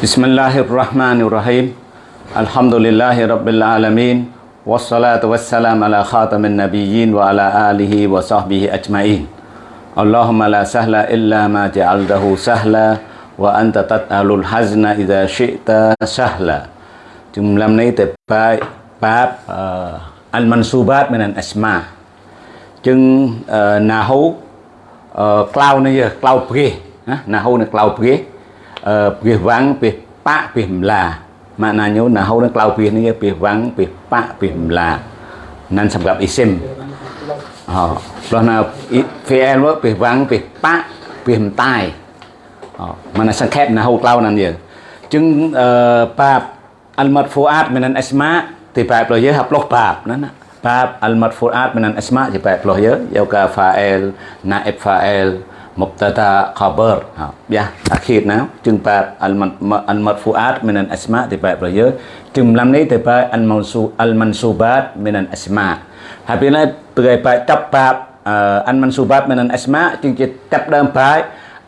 بسم الله الرحمن الرحيم الحمد لله رب العالمين والصلاة والسلام على خاتم النبيين وعلى آله وصحبه أجمعين اللهم لا سهل إلا ما جعلته سهلا وأنت تتأل الحزن إذا شئت سهلا جملة này từ bài bab al-mansubat min al-asma จึงណាហូក្លៅនេះក្លៅព្រាណាណាហូនៅក្លៅព្រា ព្រាវាំងព្រាប៉ព្រាម្លា maknanya nahu dan kalau pih ni pih wang pih pak pih mla nan ស مبتدا خبر បះអាខៀតណាជឹងបែបអលអលមរហ្វូអាតមិនអស្មាទៅបែបរបស់យើងជឹងលំនេះទៅបែបអលមនស៊ូអលមនស៊ូបាទមិនអស្មាហើយពេលនេះទៅបែបចាប់បែបអលមនស៊ូបាទមិនអស្មាជឹងជាចាប់ដើមបែប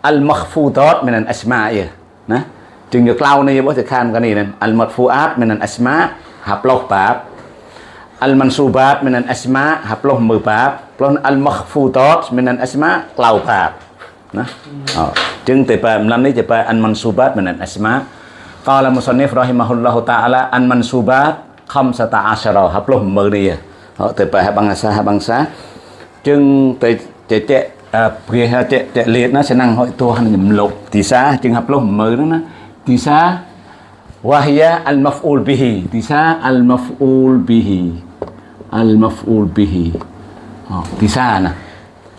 អលមខ្វូដតមិនអស្មាយណាជឹងយកក្លៅនេះរបស់ទៅខាងកានេះអលមរហ្វូអាតមិនអស្មាហាប់លោះបែបអលមនស៊ូបាទមិនអស្មាហាប់លោះមើបែបផ្លោះអលមខ្វូដតមិនអស្មាក្លៅបែប nah oh. jeng tepa menani tepa an mansubat menan asma. Kala musonif rahimahullahu ta'ala an mansubat kam sata asyara haploh mberi ya. Oh, tepa bangsa bangsa jeng te te te uh, te te te te senang hoi tuhan nyemlok tisa jeng haploh mberi na. Tisa wahya al maf'ul bihi. Tisa al maf'ul bihi. Al maf'ul bihi oh, tisa na.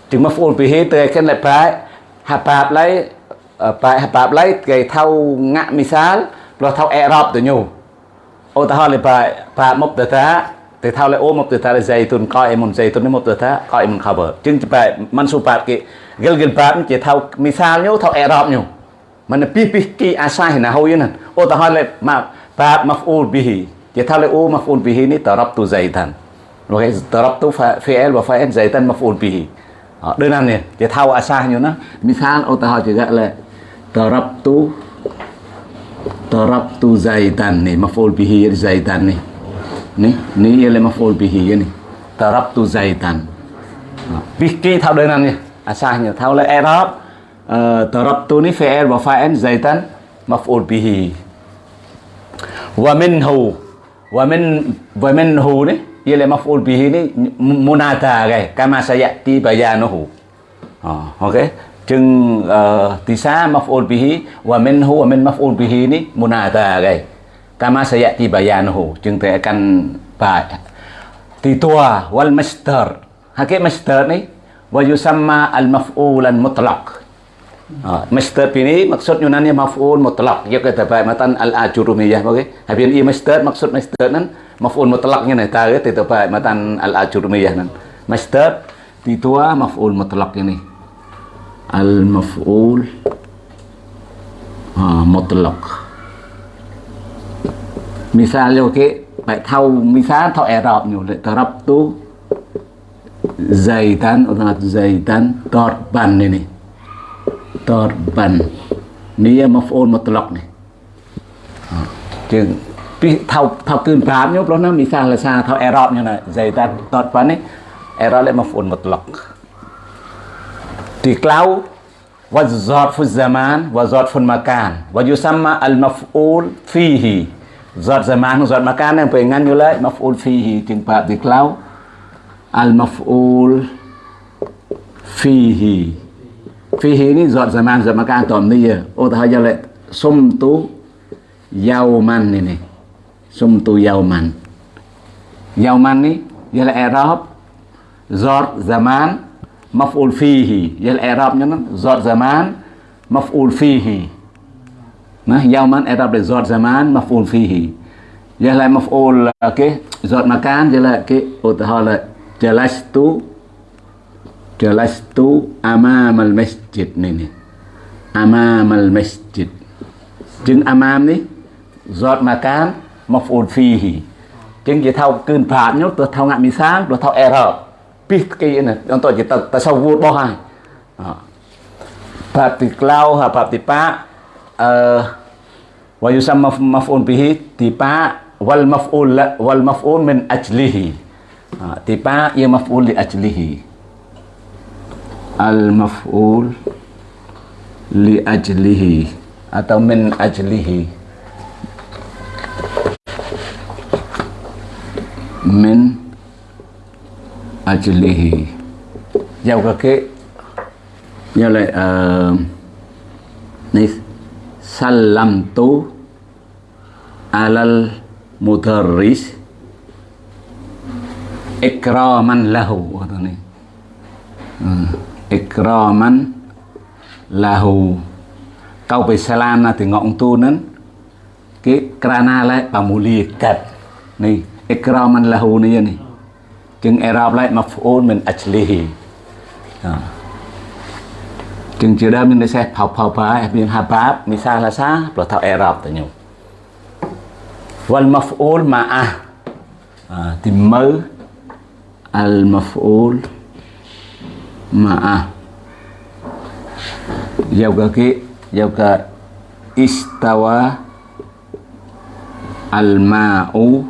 Jeng maf'ul bihi terkena baik. ហាប់លុះមើលហ្នឹងណាទីសា وهي المفعول به ទីសា المفعول به المفعول به ទីសាណាจึง مفعول به ទៅគេlại ប្រែ habab lấy bài habab lấy cái thâu ngã misal lo thâu Arab từ nhu ô ta hỏi là bài bài một từ ta thì thâu lại ô một từ ta là dây tuần coi em một dây tuần một từ ta coi em cover chứ bài man su bài cái gel gel bài chỉ thâu misal nhu thâu Arab nhu mình pi pi ki asai na hoi nè ô ta hỏi là mà bài maf'ul bihi chỉ thâu lại ô maf'ul bihi ni tarabtu zaitan rồi tarabtu fi'il và fa'il zaitan maf'ul bihi đơn giản này dia tahu asahnya nah misal utah juga le darabtu darabtu zaidan nih maf'ul bihi zaidan nih nih ni ialah maf'ul bihi nih darabtu zaitan, Vicky tahu đơn giản này asahnya tahu le i'rab darabtu ni fi'il wa fa'il zaidan maf'ul bihi wa minhu wa min wa minhu nih ialah maf'ul bihi ni munada cái kama sayati bayanuhu. Oh, oke. Okay. uh, tisa maf'ul bihi wa minhu wa min maf'ul bihi ni munada cái kama sayati bayanuhu chừng te akan ba titua wal masdar hakik masdar ni wa yusamma al maf'ulan mutlaq Ah, ha, ini maksud Yunani maf'ul mutlak. Ya kata baik matan al-ajurumiyah oke. Habis ini iya, mister maksud mister nan maf'ul mutlak ini. tahu itu baik matan al-ajurumiyah nan. Masdar titua maf'ul mutlak ini. Al-maf'ul motelak. mutlak. Misalnya oke, okay, baik tau misal tau Arab nih, Arab tu zaitan atau zaitan torban ini. torban ni maf'ul mutlaq ni จึงពីថោថោគឺប្រាប់ញោព្រោះណាមីសាលសាថោអេរ៉ុបញោណាហ្សៃតាតតប៉ានេះអេរ៉ុបលេ maf'ul mutlaq ទីក្លៅ والظرف الزمان وظرف المكان ويسمى المفعول فيه ظرف زمان وظرف مكان នឹងពេលងាន់យល់ហើយ maf'ul فيه fihi ini zat zaman zaman ni ya oh aja lek sumtu yauman ini sumtu yauman. Yauman ni ialah i'rab zat zaman maf'ul fihi. Ialah kan zat zaman maf'ul fihi. Nah yauman i'rab dari zat zaman maf'ul fihi. Ialah maf'ul okey zat makan ialah okey oh tak lek jalastu jalastu amamal masjid ni ni amamal masjid. Chừng amam ni giọt makan maf'ul fihi. Chừng chỉ thao cơn phạt nhốt tôi thao ngạm mi sáng tôi thao error. Pít cái này ông tôi chỉ ta ta sau vua bao hai phạt thì cloud ha phạt thì pa. Uh, wa yusamma maf'ul bihi pa. Wal maf'ul wal maf'ul min ajlihi. Ha, pa ia maf'ul li ajlihi. Al maf'ul li ajlihi atau min ajlihi. Min ajlihi. Giao cái cái như lại uh, ni salamtu alal mudarris ikraman lahu kata ni. Hmm. ikraman lahu kau beselana tengok tunen ke kerana lai pamulikat ni ikraman lahu ni ni jeng erab lai maf'ul min ajlihi ha ចឹងជាដើមមានន័យថាផៅផៅផាមានហាបាបមានសាឡាសាប្រថអេរ៉ុបតញោមវលម៉ហ្វអ៊ូលម៉ាអាទីមើអលម៉ហ្វអ៊ូល cả cái giao cả istawa al ma'u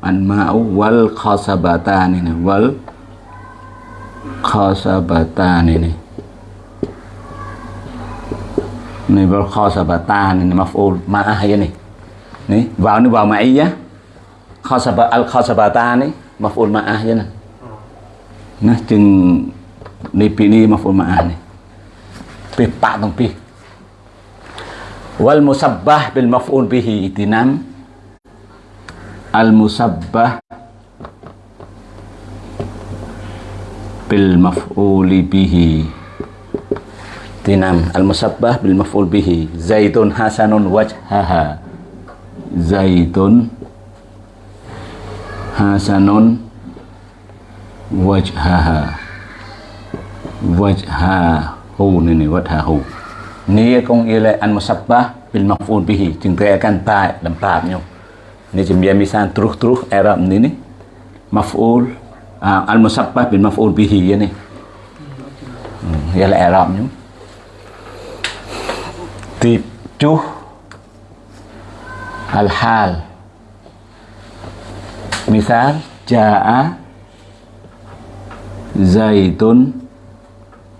al ma'u wal khasabatan ini wal khasabatan ini. Ini wal khasabatan ini maf'ul ma'ah ya nih ni vào nó vào ma'iyah ya. khasaba al khasabatan ni maf'ul ma'ah ya nah chừng ni pi ni maf'ul ma'ah ni. Pi pak tong pi. Wal musabbah bil maf'ul bihi itinam. Al musabbah bil maf'uli bihi tinam al musabbah bil maf'ul bihi. Zaitun hasanun wajhaha. Zaitun hasanun wajhaha wajhahu ini wajhahu ni kong ile an musabbah bil maf'ul bihiจึงแปลกันตายลำปาบโยนี่จะมีมิสานตรุตรุอารามนี่นี่ maf'ul al musabbah bil maf'ul bihi ya ni ya là arab nhung tiếp chú Al-hal Misal Ja'a Zaitun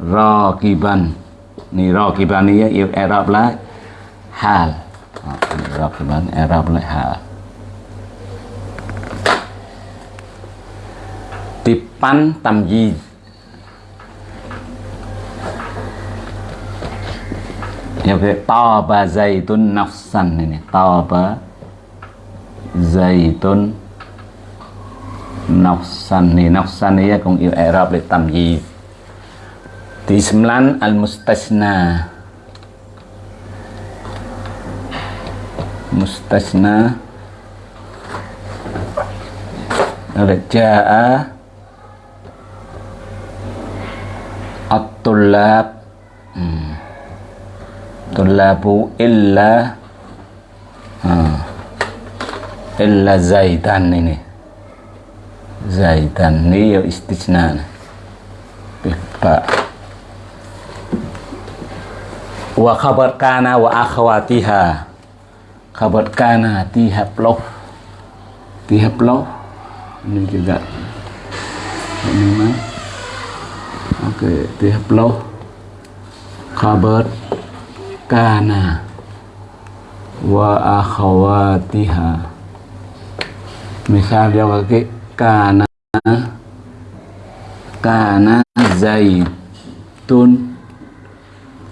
Rakiban. Ni Rakiban ni eh, ya Arab lah Hal. Ah, Rakiban, Arab lại hal. Tipan tamyiz. Này nè to nafsan ini taba nọc nafsan này nọc ni này cũng yêu Arab tam gi. di sembilan al-mustasna. Mustasna. Ja'a. Atulab, tulabu hmm. Tullabu illa. Hmm. Illa zaitan ini. Zaitan ini ya istisna. Pak wa khabar kana wa akhawatiha khabar kana tihab loh tihab loh ini juga. Ini mah. Oke okay, tihab loh khabar kana wa akhawatiha misal dia pakai kana. Kana zaitun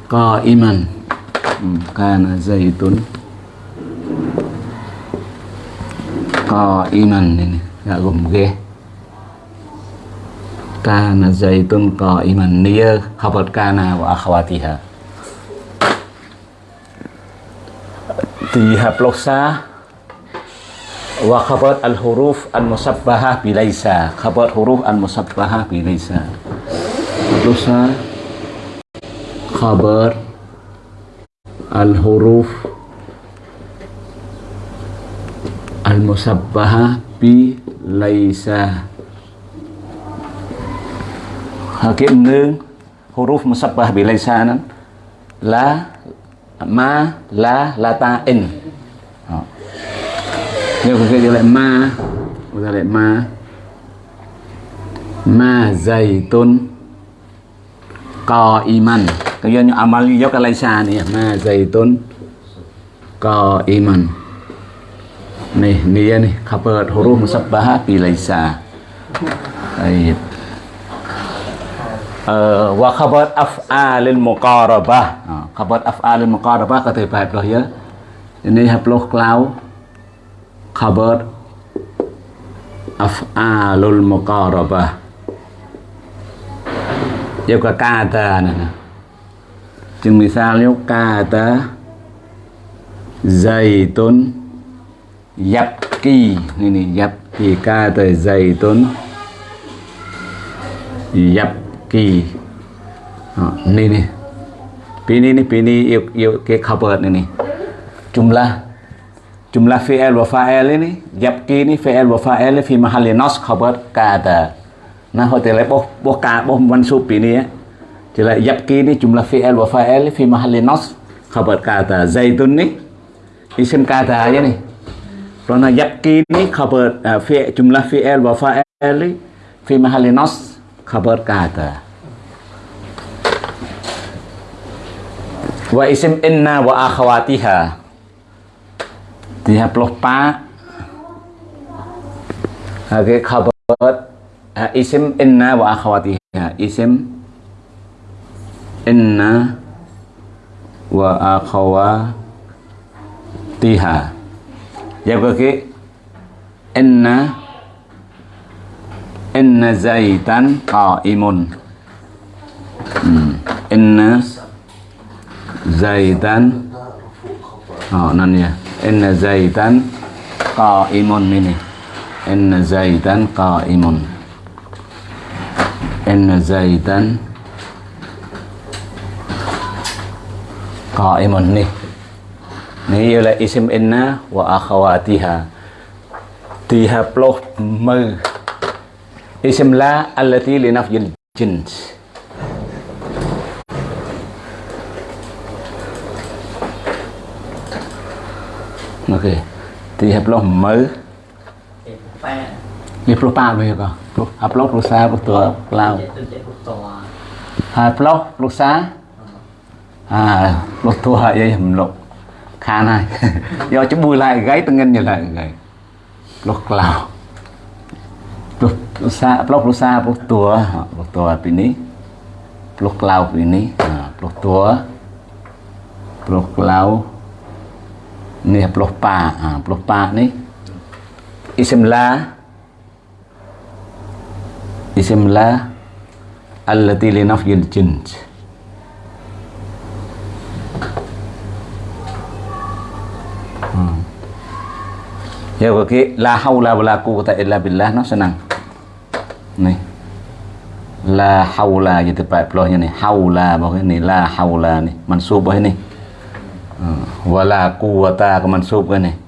qaiman. Hmm, kana zaitun. Qaiman ini gak gồm ghê kana zaitun qaiman nia khabar kana wa akhawatiha dihablosa wa khabar al huruf al musabbahah bilaisa. Khabar huruf al musabbahah bilaisa. Hablosa khabar al huruf al musabbahah bilaisa hakim nương huruf musabbah bilaisa nan la ma la lata in nếu cái cái lại ma chúng ta lại ma ma dày tôn. qaiman kemudian amal yo kalaisa nih ma zaitun qaiman nih nia nih kabar huruf musabbah bilaisa baik wa khabar af'alil muqarabah khabar af'alil muqarabah ក៏ទៅបែបនោះយើនេះហាប់លោះក្លៅ khabar af'alul muqarabah Yêu cả kata này nè. Chừng misalnya kata zaitun yapki ini nih yapki kata zaitun yapki Đó, ini nih pini nih pini yuk yuk ke khabar ini nih jumlah jumlah fi'il wa fa'il ini yapki ini fi'il wa fa'il fi mahalli nas khabar kata nah hotel boh boh ka boh mansub ini ya jadi yapki ini jumlah fi'il wa fa'il fi mahalli nas. Khabar kata zaitun nih isim kata aja nih Karena yakin ini khabar uh, fi jumlah fi'il wa fa'il fi mahalli nas. Khabar kata. Wa isim inna wa akhawatiha. Dia puluh pa. Oke khabar isim inna wa akhawatiha. Isim inna wa akhawatiha. Jawab kaki Inna Inna zaitan qaimun hmm. Inna zaitan Oh nan ya Inna zaitan qaimun ini Inna zaitan qaimun Inna zaitan qaimun nih Ni ialah isim inna wa akhawatiha. Tiha ploh mơ. Isim la allati li nafyil jins. Ok. Tiha ploh mơ. នេះព្រោះប៉ាវាក៏ព្រោះអាប្លុករុសាព្រោះតើក្លៅហើយប្លុករុសាអាប្លុកទួហើយយំលុកខានហើយយកច្បួយឡាយហ្គៃតងិនយឡាយហ្គៃប្លុកក្លៅប្លុករុសាប្លុករុសាប្លុកទួប្លុកទួពីនេះប្លុកក្លៅពីនេះប្លុកទួប្លុកក្លៅនេះប្លុកប៉ាអាប្លុកប៉ានេះអ៊ីស្មឡា isim la allati li nafyil jins Ya cái la haula wala quwwata illa billah nó senang. Nih. La haula gitu Pak Plohnya nih. Haula bawah ini la haula nih. Mansub bawah ini. Wala quwwata ke mansub nih.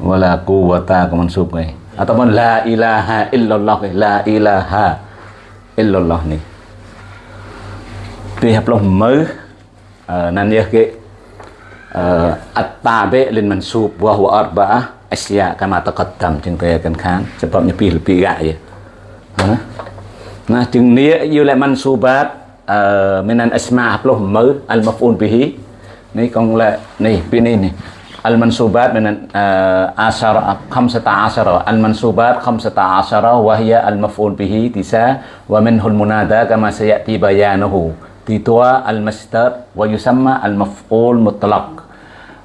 Wala quwwata ke mansub kan. ataupun la ilaha illallah la ilaha illallah ni dia haploh mau nan dia ke at-tabi lin mansub wa huwa arba'ah asya kama taqaddam ជាងពេលកាន់ខានចំពោះញពីលពីរៈយណាណាជាងនេះយូលមិនស៊ូបាតអឺមានអាស្មាហផ្លោះមើអលមហ្វូនពីនេះកងឡានេះពីនេះនេះ المنسوبات من عشر خمسة عشر. المنسوبات خمسة عشر وهي المفعول به تسعة ومنه المنادى كما سيأتي بيانه. تتوى المستر ويسمى المفعول مطلق.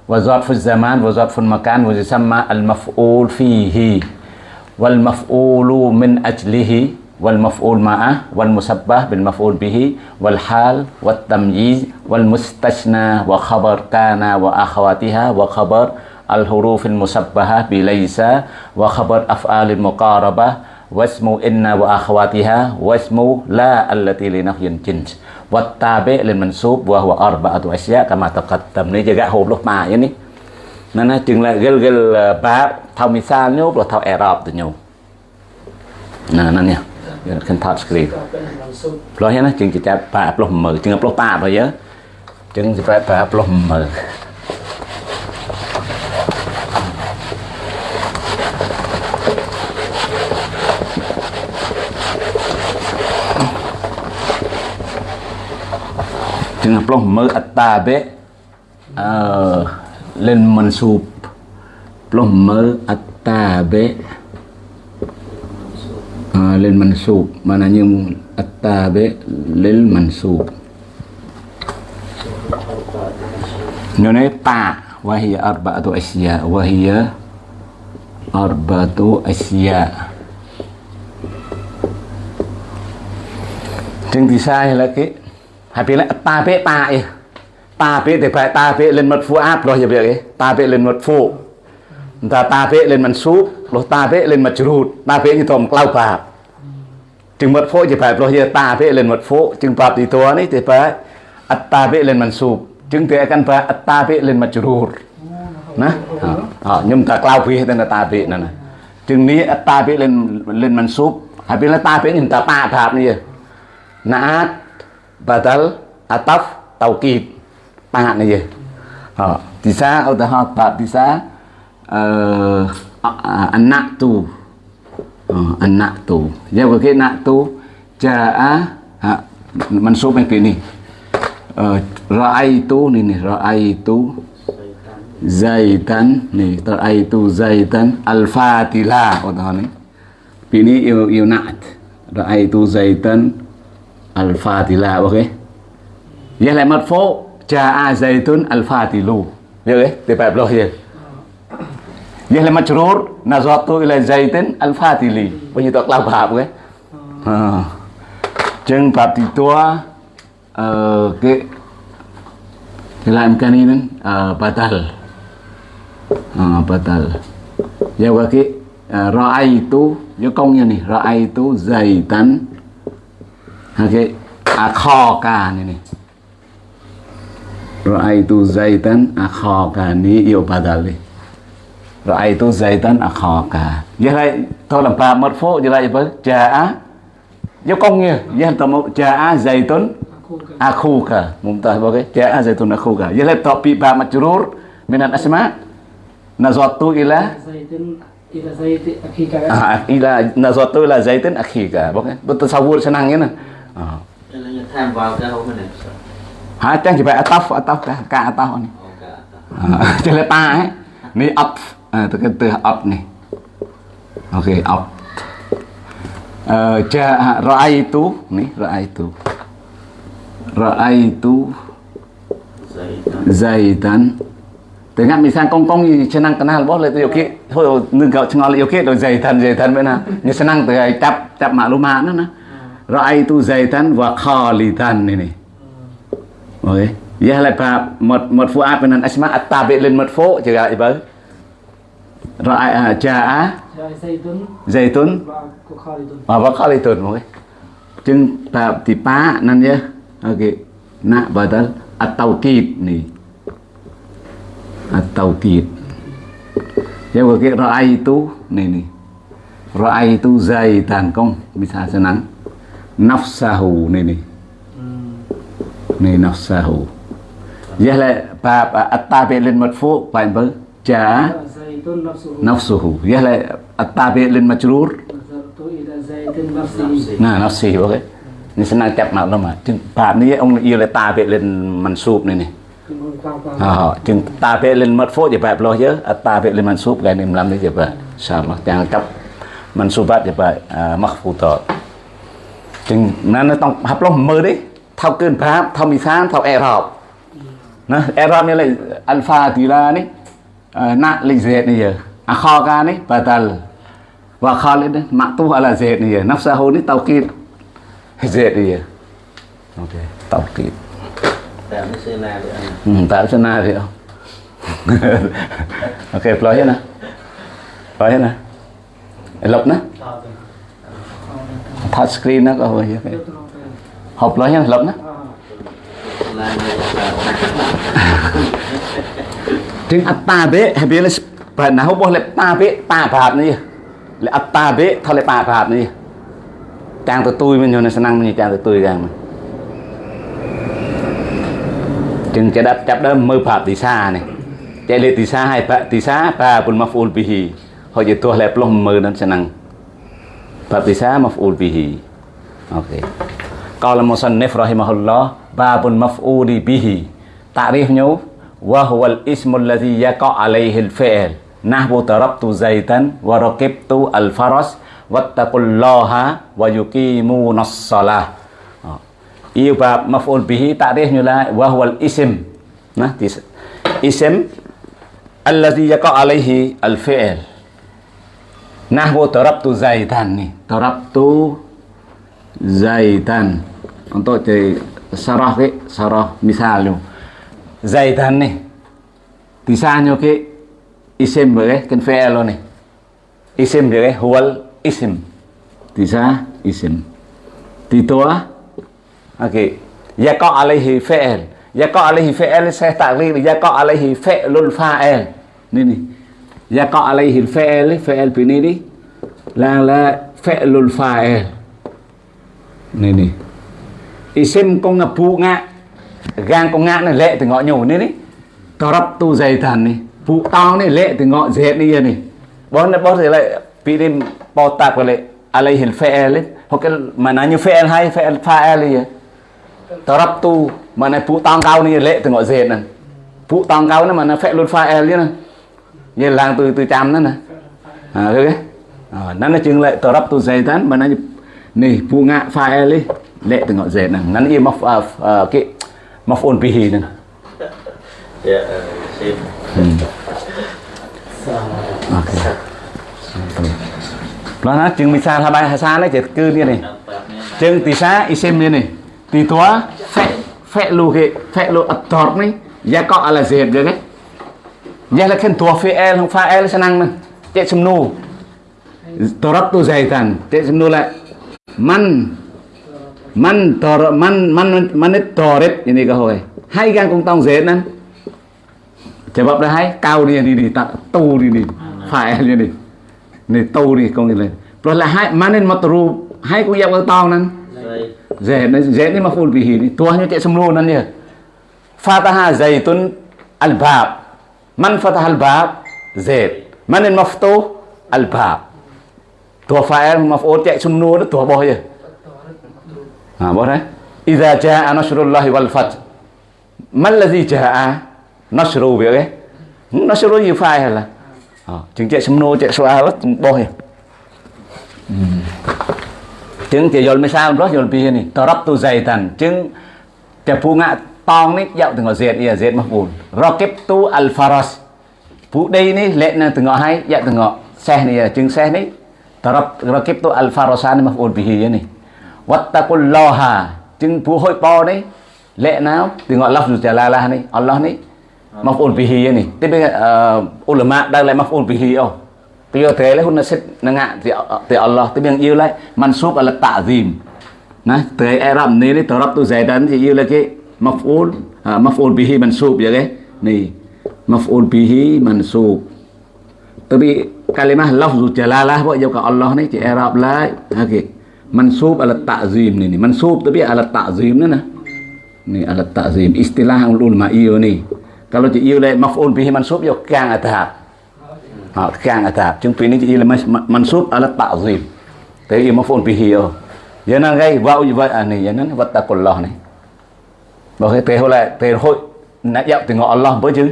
وظرف الزمان وظرف المكان ويسمى المفعول فيه. والمفعول من أجله والمفعول معه أه، والمسبح بالمفعول به والحال والتمييز والمستثنى وخبر كان وأخواتها وخبر الحروف المسبحة بليس وخبر أفعال المقاربة واسم إن وأخواتها واسم لا التي لنفي الجنس والتابع للمنسوب وهو أربعة أشياء كما تقدم. នេះជាកហូបលុបមកនេះណាណាជាងលលបាបថោមិសាញោបលថោអេរ៉បទៅញោណាណានេះ យើងអត់ខិន touch screen ផ្លោះហ្នឹងណាជាងជាចាប់ប៉ាផ្លោះ10000ជាងផ្លោះប៉ាបើយើជាងជាប៉ាផ្លោះ10000ចឹងផ្លោះមើលអតាបេអឺលិនមិនស៊ូបផ្លោះមើលអតាបេ Ah, lil mansub. Mananya at-tabi lil mansub. Nunai ta. Wahia arba'atu asya. Wahia arba'atu asya. Jeng disah lagi. Habisnya tabe ta ya. Tabe tiba tabe lin madfu'at loh ya biar ya. Tabe lin madfu' Entah tabe lin mansub Loh tabe lin majrud Tabe itu kelaubat จึงมดโฟจะไปเพราะเฮตาเพเล่นมดโฟจึงปรับตีตัวนี่จะไปอัตตาเพเล่นมันสูบจึงเตะกันไปอัตตาเพเล่นมันจรูดนะอ๋อยุ่มตากล้าวพีแต่อัตตาเพนั่นนะจึงนี้อัตตาเพเล่นเล่นมันสูบหายเป็นอัตตาเพยุ่มตาป้าภาพนี่นาตบัตล Ờ, anak tu jaga dạ, vâng, ke nak tu jaa ha mansub yang ờ, ini uh, raaitu ni ni raaitu zaitan ni raaitu zaitan? Al-fatila otah ni ini yunat raaitu zaitan? Al-fatila ok. Ya lại mật phố jaa zaitun al-fatilu được dạ, đấy thì phải lo gì? Yahla majrur nazatu ila Zaidin al-Fatili. Penyitok labab ke. Heeh. Oh. jeng bab titua eh ke dalam kaninan uh, eh, batal. Batal. Ya waki uh, eh, ra'aitu ya kongnya nih ra'aitu zaitan Oke, okay. akhoka ini. Ra'aitu Zaidan akhokani yo ya batal nih. Ra'aitu zaitan akhaka. Vậy là thôi làm ba mất phố vậy là với ja'a Dấu công như vậy ja'a zaitun akhuka. Mumtah bagai ja'a zaitun akhuka. Vậy là topi ba majrur minan asma nazatu ila zaitun ila zaitun akhika. Ah, ila nazatu ila zaitun akhika. Bagai betul sawur senang ya nah. Ah. Này hả trang chỉ phải ataf ataf cả cả ataf này à, cho là ta ấy này up à, từ cái từ up này. Ok up ja ờ, à, raaitu nih raaitu raaitu zaitan. Tu, Anh mình sang công công như chân năng canal bóp lại tôi kia thôi nương gạo chân ngon lại kia rồi dày thần dày thần bên nào như chân năng từ ai tap tap mạ lô mạ nữa nè. Rồi tu dày thần và kho lì thần này này rồi giờ lại pa một một phụ áp bên anh asma à, atta bên lên một phố chờ gạo vậy Ra'a ja'a zaitun wa wa khalidun okey. Chừng bab thì pa nan ya. Okey. Nak badal at-tawkid ni. At-tawkid. Ya okey ra'aitu ni ni. Ra'aitu zaitan kong bisa senang. Nafsahu ni ni. ni nafsahu là bà at-tabi lil madfu phải bơ ja نفسه يهلا التابع للمجرور نعم نفسه اوكي นี่สนานจับมาแล้วมาจึงบาปนี้องค์ยูเลยตาเปเล่นมันซูบนี่นี่จึงตาเปเล่นมัดโฟจะแบบเราเยอะตาเปเล่นมันซูบกันนิมลำนี่จะแบบสามอย่างจับมันซูบัดจะแบบมักฟูต่อจึงนั้นต้องหับลงมือดิเท่าเกินพระเท่ามีซ้ำเท่าแอร์รอบนะแอร์รอบนี่อะไรอัลฟาตีลานี่ Ờ, na lịch duyệt này giờ. À kho ca này bà tờ và kho lên đấy mạng tu là duyệt này giờ. Nắp xe hôn đấy tàu kín. Duyệt này giờ. Ok tàu kín. Tạo xe na được không ừ, tạo sơ na được không ok ploy hết nè. Ploy hết nè. Lộc nè. Touch screen nó có hồi hộp ploy hết lộc nè. At-tabi' habis banahu boleh tabi' tabat ni. Le at-tabi' thale tabat ni. Tang tutui men nyone senang men tang tutui gang. Chừng cái đáp chấp đó mơ phạm tí xa này Chạy lệ tí xa hay phạm tí xa Bà bùn mắc phụl bì hì Họ chỉ tuột lẹp lông mơ nên sẽ năng Phạm tí xa mắc phụl bì hì Ok Câu là một sân nếp rahimahullah Bà bùn mắc phụl bì hì Tạ riêng nhau وهو الاسم الذي يقع عليه الفعل نحو ضربت زيتا وركبت الفرس واتقوا الله ويقيمون الصلاة yêu bab maf'ul bihi ta'rifnya la wa huwal ism nah ism alladhi yaqa alaihi al fi'l nahwu darabtu zaidan nih darabtu zaidan untuk jadi sarah ke sarah misalnya zaidan nih tisanya ke isim boleh kan fi'l nih isim boleh huwal isim tisa isim titua Okey. Yaqa alaihi fi'il. Yaqa alaihi fi'il saya takrir yaqa alaihi fi'lul fa'il. Ni ni. Yaqa alaihi fi'il fi'il bini ni là là fi'lul fa'il. Ni ni. Isim phụ ngạ. Gang con ngã này lệ từ ngọ nhổ nên đi to rắp tu dày thần này, Phụ tao này lệ từ ngọ dệt đi này. Bón bón thì lại bị đi bò tạc vào lại phe lên Hoặc cái mà nói như phe hay fi'il fa'il gì mà này phụ to cao này lệ từ ngọ dệt này. Phụ to cao này mà nó phe luôn file chứ này, như làng từ từ trăm đó nè à thế à, nó là chừng lệ tao rắp tu dày thần mà nó phụ ngã ngạ file đi lệ từ ngọ dệt này, nó im maf ờ, cái maf on pihi nè. Ya, sip. ok. Nó nó chừng mình xa thay bay xa lấy chết cư đi này. Chừng tì xá isim đi này. Tì tua fe fe lu ke fe lu ator ni ya ko ala zed dia ke ya la kan tua fi'il hong fa'il senang nè cek semnu darabtu zaitan cek semnu la man man tor, man man man toret ini ka hoy hai gang kong tong zed nan Jawab dah hai kau ni ni ni tak tu ni ni fa'il ni ni ni tu ni kong ni le plus là hai manin matru hai kong yak kong tong nan Zai. Zaid ni Zaid ni maf'ul bihi ni tuahnya cek semlunan ya Fataha Zaitun al-bab. Man fataha al-bab Zaid Man al maftuh al-bab. Tua fa'il maf'ul cek semlu tu tua bawah je हाँ बोल रहे इधर जहा नशरुल्लाह वलफत मल्लजी जहा नशरु भी गए नशरु ये फाय है ला chứng chạy xâm nô chạy xoa hết bôi chứng chạy dồn mấy sao rất dồn bia này tờ rắp tu dày tần chứng chạy phu ngạ tong nít dạo từng ngọ diệt ia diệt mà buồn rocket tu alfaros phu đây ní lệ nè từng ngọ hay dạo từng ngọ xe này chứng xe ní tờ rắp rocket tu alfarosan mà buồn bia này វត្តកុលឡោហាជាងព្រោះហួយប៉នេះលក្ខណាពីអល់ឡោះជាឡាឡានេះអល់ឡោះនេះមកអូនពីហីនេះទីពីអ៊ុលម៉ាដើរឡើងមកអូនពីហីអូពីអត់ទេហ៊ុនសិតនឹងទីអល់ឡោះទីមានយឺឡៃមិនសូបអលតាហ្ស៊ីមណាត្រីអេរ៉ាប់នេះនេះតរ៉ាប់ទូសៃតានជាយឺឡៃគេមកអូនមកអូនពីហីមិនសូបយ៉ាងនេះមកអូនពីហីមិនសូប tapi kalimah lafzu jalalah buat jauh ke Allah ni cik Arab lah okey Mansub ala ta'zim ni ni. Mansub tapi ala ta'zim ni nah. Ni ala ta'zim. Istilah ulama iyo ni. Kalau ci iyo lại maf'ul bihi mansub, yo kang atahab. kang càng atap pini phí iyo là mansub ala ta'zim. Tapi iyo maf'ul bihi yo. Ya nó gai, wa wa ani. Ya này wattaqullah ni. Bảo cái thế hồi lại thế na nãy tengok Allah bo chứ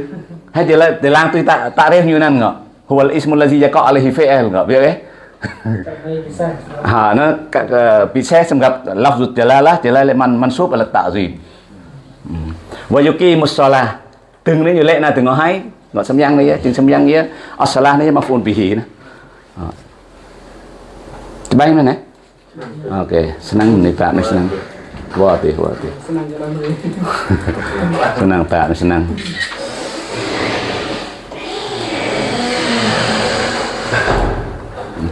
hay chỉ là để lang tu tạ tạ reh như nan ngọ huwal ismul ladzi yaqa alaihi fi'il ngọ biết eh? Ha nó bisa semgap lafzut jalalah jalalah man mansub ala ta'zim wa yuqimus shalah từng đấy như lệ là từng ngọ hay ngọ samyang này chừng samyang kia asalah này maf'ul bihi nè Terbaik mana? Okey, senang ni Pak, senang. Wah, ti, wah, ti. senang jalan Senang Pak, senang.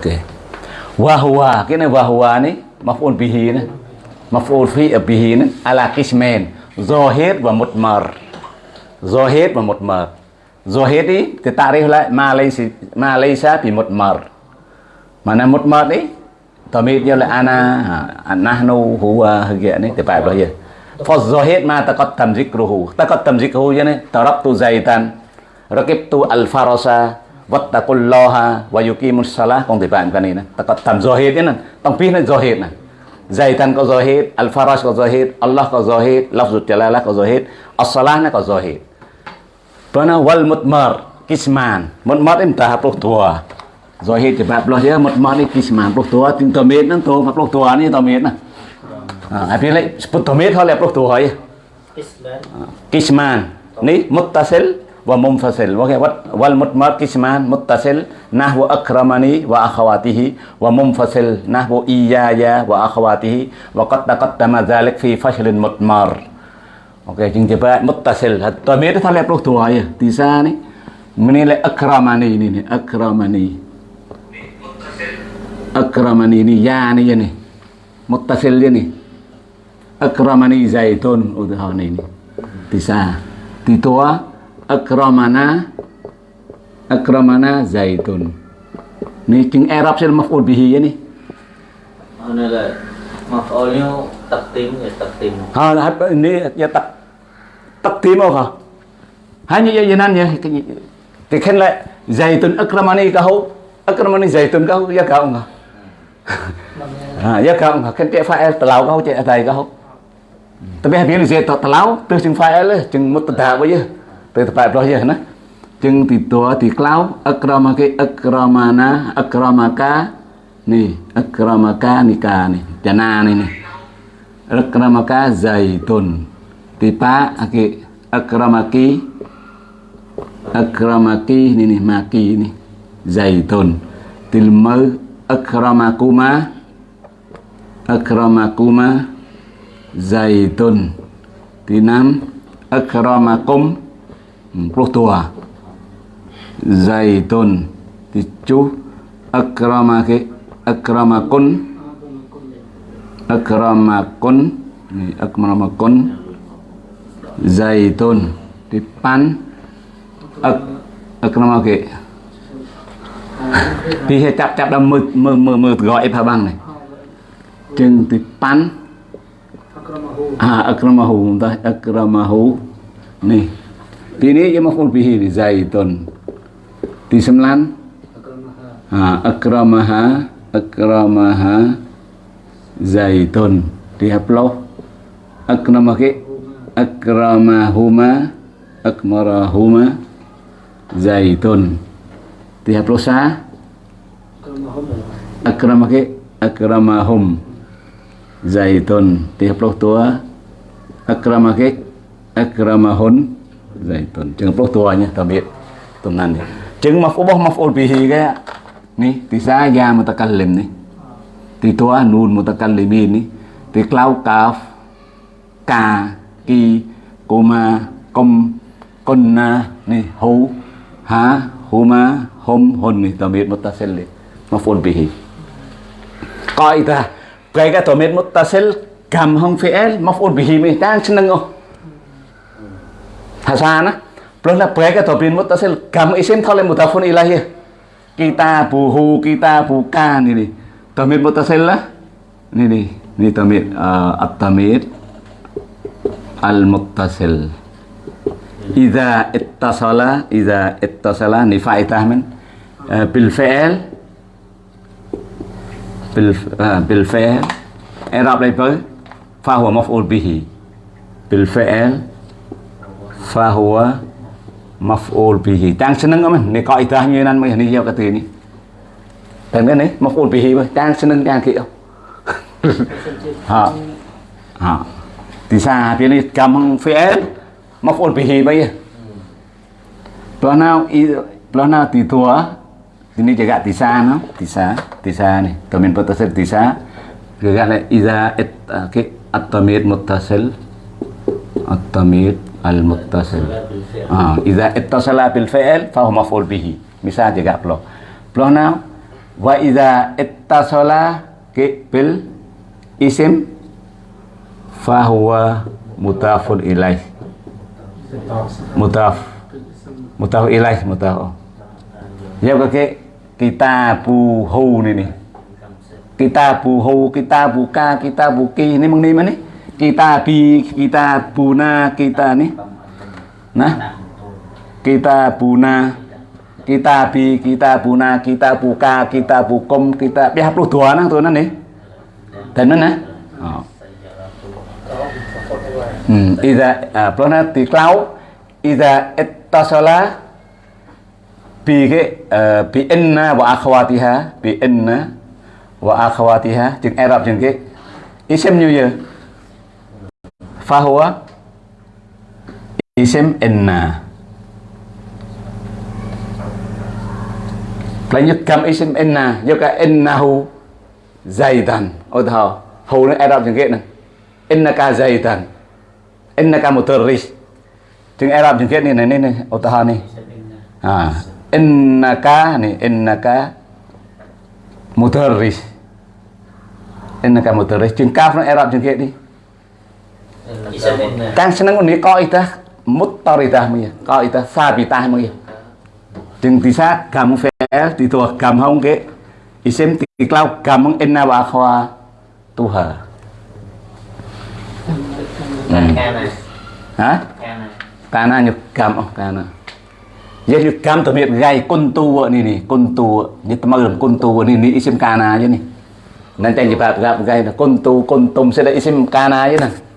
Okey. Wahwa, kini wahwa ni maf'ul bihi ni. Maf'ul fi à, bihi ni ala qismain, zahir wa mutmar. Zahir wa mutmar. Zahir ni kita takrif lại malaysia malaysia laysa ma laysa bi mutmar. Mana mutmar ni Tamid như là ana à, à, nahnu huwa kia ni thì phải bao giờ Fadzahid ma taqaddam zikruhu. Taqaddam zikruhu yani taraktu zaitan, rakibtu al-farasa, wattaqullaha wa yuqimus salah thì bạn cái này nè taqaddam zahid nè tông phi là zahid nè zaitan có zahid, al-faras có zahid, Allah có zahid, lafzul jalalah có zahid, as-salah nó có zahid. Pernah wal mutmar kisman. Mutmar ini tahap tua. Zahid cepat belah ya mutmar ini kisman tua. Ting tomit nang tu, tua ni tomit nah. À, phía lấy sput tomit thôi là pro tu hỏi Islam kisman ni muttasil wa mumfasil okay, wat wal mutmakisman muttasil nahwu akramani wa akhawatihi wa mumfasil nahwu iyaya wa akhawatihi wa qad taqaddama dhalik fi fashlin mutmar. Oke okay, jing jeba muttasil. Hat me ta le pruk tuwa ya. Tisa ni menile akramani ini ni akramani. Akramani ini ya ni ya muttasil ini akramani zaitun oh, udah ini. Tisa ditua akramana akramana zaitun. Ni king Arab sel maf'ul bihi ya ni nay là maf'ulnya takdim ya takdim ha ini ya tak takdim apa hanya ya yanan ya thì khen lại zaitun akramani kau akramani zaitun kau ya kau enggak à ya kau enggak kan cek fa'il telau kau cek atai kau tapi habis ni saya telau tu chừng tepat-tepatnya nah. jeng tidak diklaw akramaki akramana akramaka nih akramaka nikah nih janan ini akramaka zaitun tipa ake akramaki akramaki ini nih maki ini zaitun tilma akramakuma akramakuma zaitun tinam akramakum Ừ, tua zaitun ticu akramake akramakun akramakun akramakun zaitun dipan ak, akramake. Thì hệ chập chập là mơ mơ mơ mơ gọi phá băng này. Chừng thì pan. À akramahu ta? Akramahu. Này ini ya maful bihi zaitun. Di sembilan à akramaha akramaha zaitun. Di haplo akramake akramahuma akmarahuma zaitun. Di haplo sa? Akramake akramahum zaitun. Di haplo tua? Akramake akramahun zaitun chừng haplo tuanya tabit tunan ni chừng maf'ul maf'ul bihi cái ni di saya mutakallim ni di tua nun mutakallimin ni di klau kaf ka ki kuma kom konna ni hu ha huma hum hun ni tamit muttasil ni maf'ul bihi qaidah cái cái tamit muttasil kam hong fi'il maf'ul bihi mi tan seneng oh Hasanah. Belumlah baik atau bin mutasil. Kamu isim tole mutafun ilahi Kita buhu, kita bukan ini. Tamir mutasil lah. Ini nih, ini tamir uh, eh, at-tamir al mutasil Iza ittasala, Iza ittasala ni fa'idah uh, eh, bil eh, fi'il bil uh, bil fi'il. I'rab lai fa maf'ul bihi. Bil fahuwa maf'ul bihi. Tang seneng men ni kaidahnya nan meh ni ya kata ni Tang kan ni maf'ul bihi meh tang seneng tang kia ya. ha. Ha. Tisa dia ni gampang fi'il maf'ul bihi meh ya? Belah nau belah di tua ini jaga tisa no tisa tisa nih. domain potensial tisa jaga iza et ah, ke at-tamir muttasil. At-tamir al-muttasil. Ah iza ittasala bil fi'il fa huwa maf'ul bihi. Misal jaga plo plo nào wa iza ittasala bil isim fa huwa mutafun ilaih. Mutaf. Mutaf ilaih mutaf. Ya cái kita buhu ni ni. Kita buhu kita buka kita buki ni meng ni mana kita bi kita buna kita ni. Nah kita buna kita bi kita buna kita buka kita bukum kita biar puluh dua nang tu nang ni dan mana oh. hmm ida uh, pelana ti klau ida bi ke uh, bi inna wa akhwatiha bi inna wa akhwatiha chừng Arab chừng cái isim như vậy fahuwa isim inna lanjut kam isim inna juga innahu oh, zaidan udah hu nó Arab chẳng kết nè innaka zaidan innaka mutarris tiếng Arab jengke kết này này này udah này à innaka này innaka mutarris innaka mutarris jeng Kaf nó Arab jengke kết Kang seneng ini kaidah muttaridah maya. Kaidah sabitah maya. Jeung bisa gam fi'il dituah gam hong ke isim tiklau gam inna wa akhwa tuha. Can này Kana nyuk gam oh kana. Ya nyuk gam miet gai kuntu ni ni kuntu ni temarum kuntu ni ni isim kana aja nih. Nanti yang jebab gap gai kuntu kuntum sudah isim kana aja nih.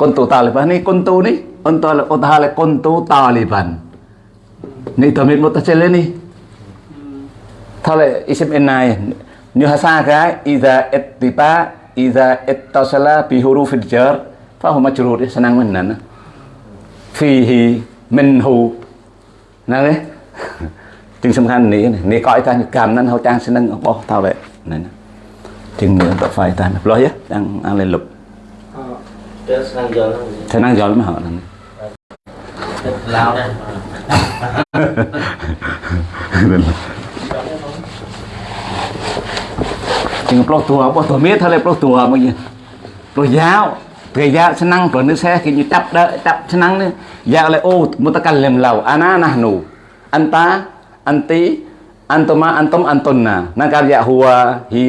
កុនតូតាលីបាននេះកុនតូនេះអន្តរឧទាហរណ៍កុនតូតាលីបាននេះតមីតមុតចេលនេះថាលេអ៊ីសមអេណៃញូហាសាកាអ៊ីសាអេតទីបាអ៊ីសាអេតតសឡាប៊ីហ៊ូរូហ្វីលជើរហ្វាហ៊ូមជរូរស្នងមិនណានហ្វីហ៊ីមិនហ៊ូណានេះជាងសំខាន់នេះនេះក៏ឲ្យថាកម្មនឹងហៅតាំងស្នឹងរបស់តើហ្នឹងជាងដល់ហ្វាយតាំងលោះយ៉ាតាំងអាលេលុប ឆ្នាំយល់ឆ្នាំយល់មកហ្នឹងឡៅណាជាងប្លោះទួបោះទួមេថាលេប្លោះទួមកយប្លោះយ៉ាវព្រះយ៉ាឆ្នាំព្រោះនេះសេះគេយចាប់ដើចាប់ឆ្នាំនេះយ៉ាលេអូមុតកលឹមឡៅអាណាណាស់នោះអន្តាអន្ទីអន្តមាអន្តមអន្តុនណានឹងការយ៉ាហួហៀ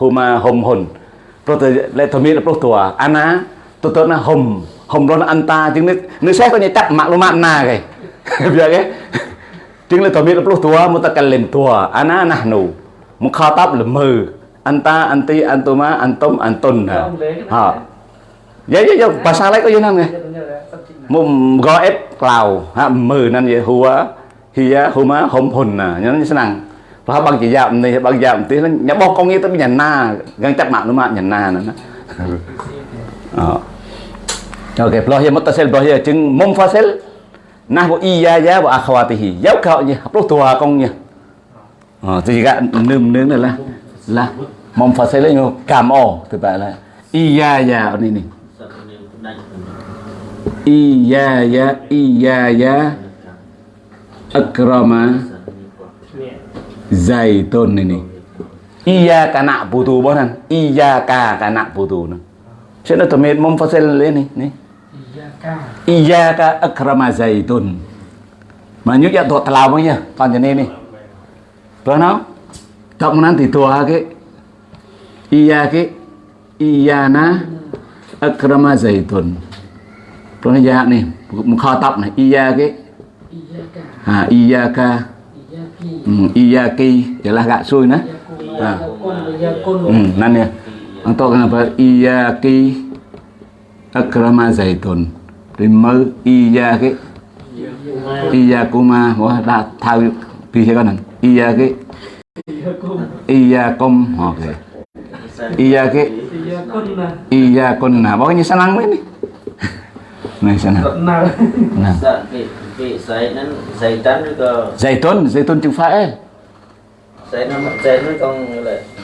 ហូម៉ាហុំហ៊ុនព្រោះតែលេធមេប្លោះទួអាណា tôi tôi nó hùng hùm đó nó ăn ta chứ nước nước xét có như chắc mạng luôn mạng nà kì giờ ấy. Chứ là tôi biết là lúc tua một ta cần lên tua anh á nà nụ một kho tắp là mờ anh ta anh ti anh tu má anh tôm anh tuần hả? Hả? vậy vậy dạ, dạ, dạ. bà sao lấy có như năng này. Một gõ ép lào ha mờ năng vậy hùa hìa hùa hùng hùn à. Nhớ như thế năng và bằng chỉ dạm này bằng dạm tí. Nó nhá bọc con nghe tới nhà na gần chắc mạng luôn mạng nhà na nữa đó. Ờ. Okay, plohia muttasil plohia chứng munfasil nahwu iyaya wa akhawatihi. Giáo khảo nhỉ, lúc thua con nhỉ. Ờ thì gạ nương nướng này là là munfasil là nhiều cảm ổ từ tại là iyaya ở đây này. Iyaya iyaya akrama zaitun này này. Iya cả nạ bù tù bọn hẳn Iya cả cả nạ bù tù nè Chuyện đó tôi mệt mong phát lên này, này. iya ka akrama zaitun. manyu ya tok telawang ya panjene ini. Bana tak menan ke iya ke iya iyana akrama zaitun. Pun ya nih mukhatab nih. Iya ke ha iya ka hmm, iya ki jelas gak suy nah. Ha. hmm, nan ya. Untuk kenapa iya ki akrama zaitun. thì iya cái iya kuma mà đã thao pi cái này? Iya cái iya kom ok. Iya cái iya kon nah pokoknya senang ini này. Senang nah zaitun zaitun chữ phải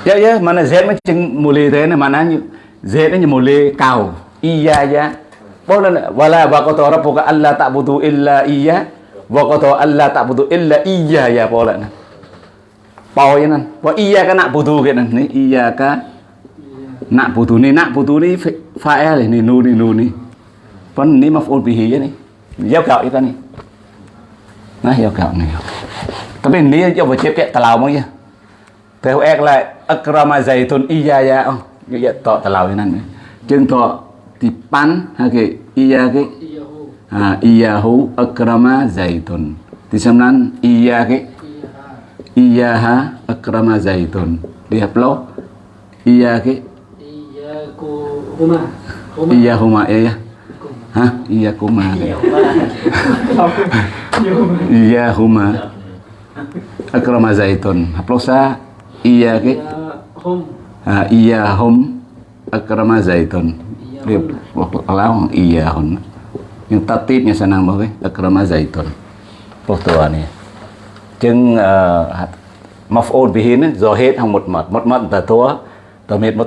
dạ dạ mà là z mới chừng mù lì thế này mà nó như z nó như mù lì cào. Iya ya Boleh wala wa qata rabbuka alla ta'budu illa iya wa qata alla ta'budu illa iya ya boleh nah. Pau ya nan. Wa iya ka na'budu ke nan ni iya ka na'budu ni na'budu ni fa'il ni nu ni nu ni. Pon ni maf'ul bihi ya ni. Giao gạo itu ni. Nah, giao gạo ni. Tapi ni cho vào chép cái tàu mới ya. Theo ek lại akrama zaitun iyaya oh ya to talau nan Chứng thọ thì pan dipan hake iya ke ha iyahu akrama zaitun disemnan iya ke iya ha akrama zaitun lihat lo iya ke iya huma iya ya Hah? Iya kuma. Iya huma. Akrama zaitun. Haplosa iya ke? Iya hum. iya hum akrama zaitun. Dia waktu kalau iya hon Yang tatibnya senang banget akrama zaitun. Waktu jeng uh, maf'ul bihi ni zahid hang mutmat. Mutmat ta tua tamid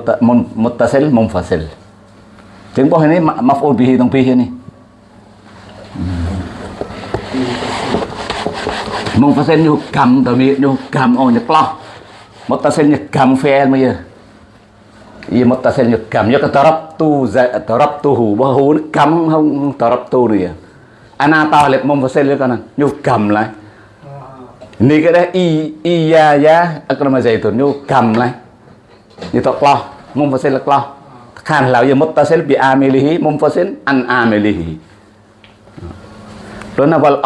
muttasil munfasil. jeng boh ini maf'ul bihi tong bihi ni. Munfasil ni hukam tamid ni hukam oh nyeploh. Muttasil ni kam fi'il ma ya. Ia muttasil ni kam ya tarabtu za tarabtuhu bawah hu ni kam không tarabtu ni ya. Ana talib munfasil ni kana. Nyu kam lại. Ni cái đấy y y ya ya akrama zaitun nyu kam lại. Ni tok loh munfasil loh. Khan lao ya muttasil bi amilihi munfasil an amilihi. Đó là wal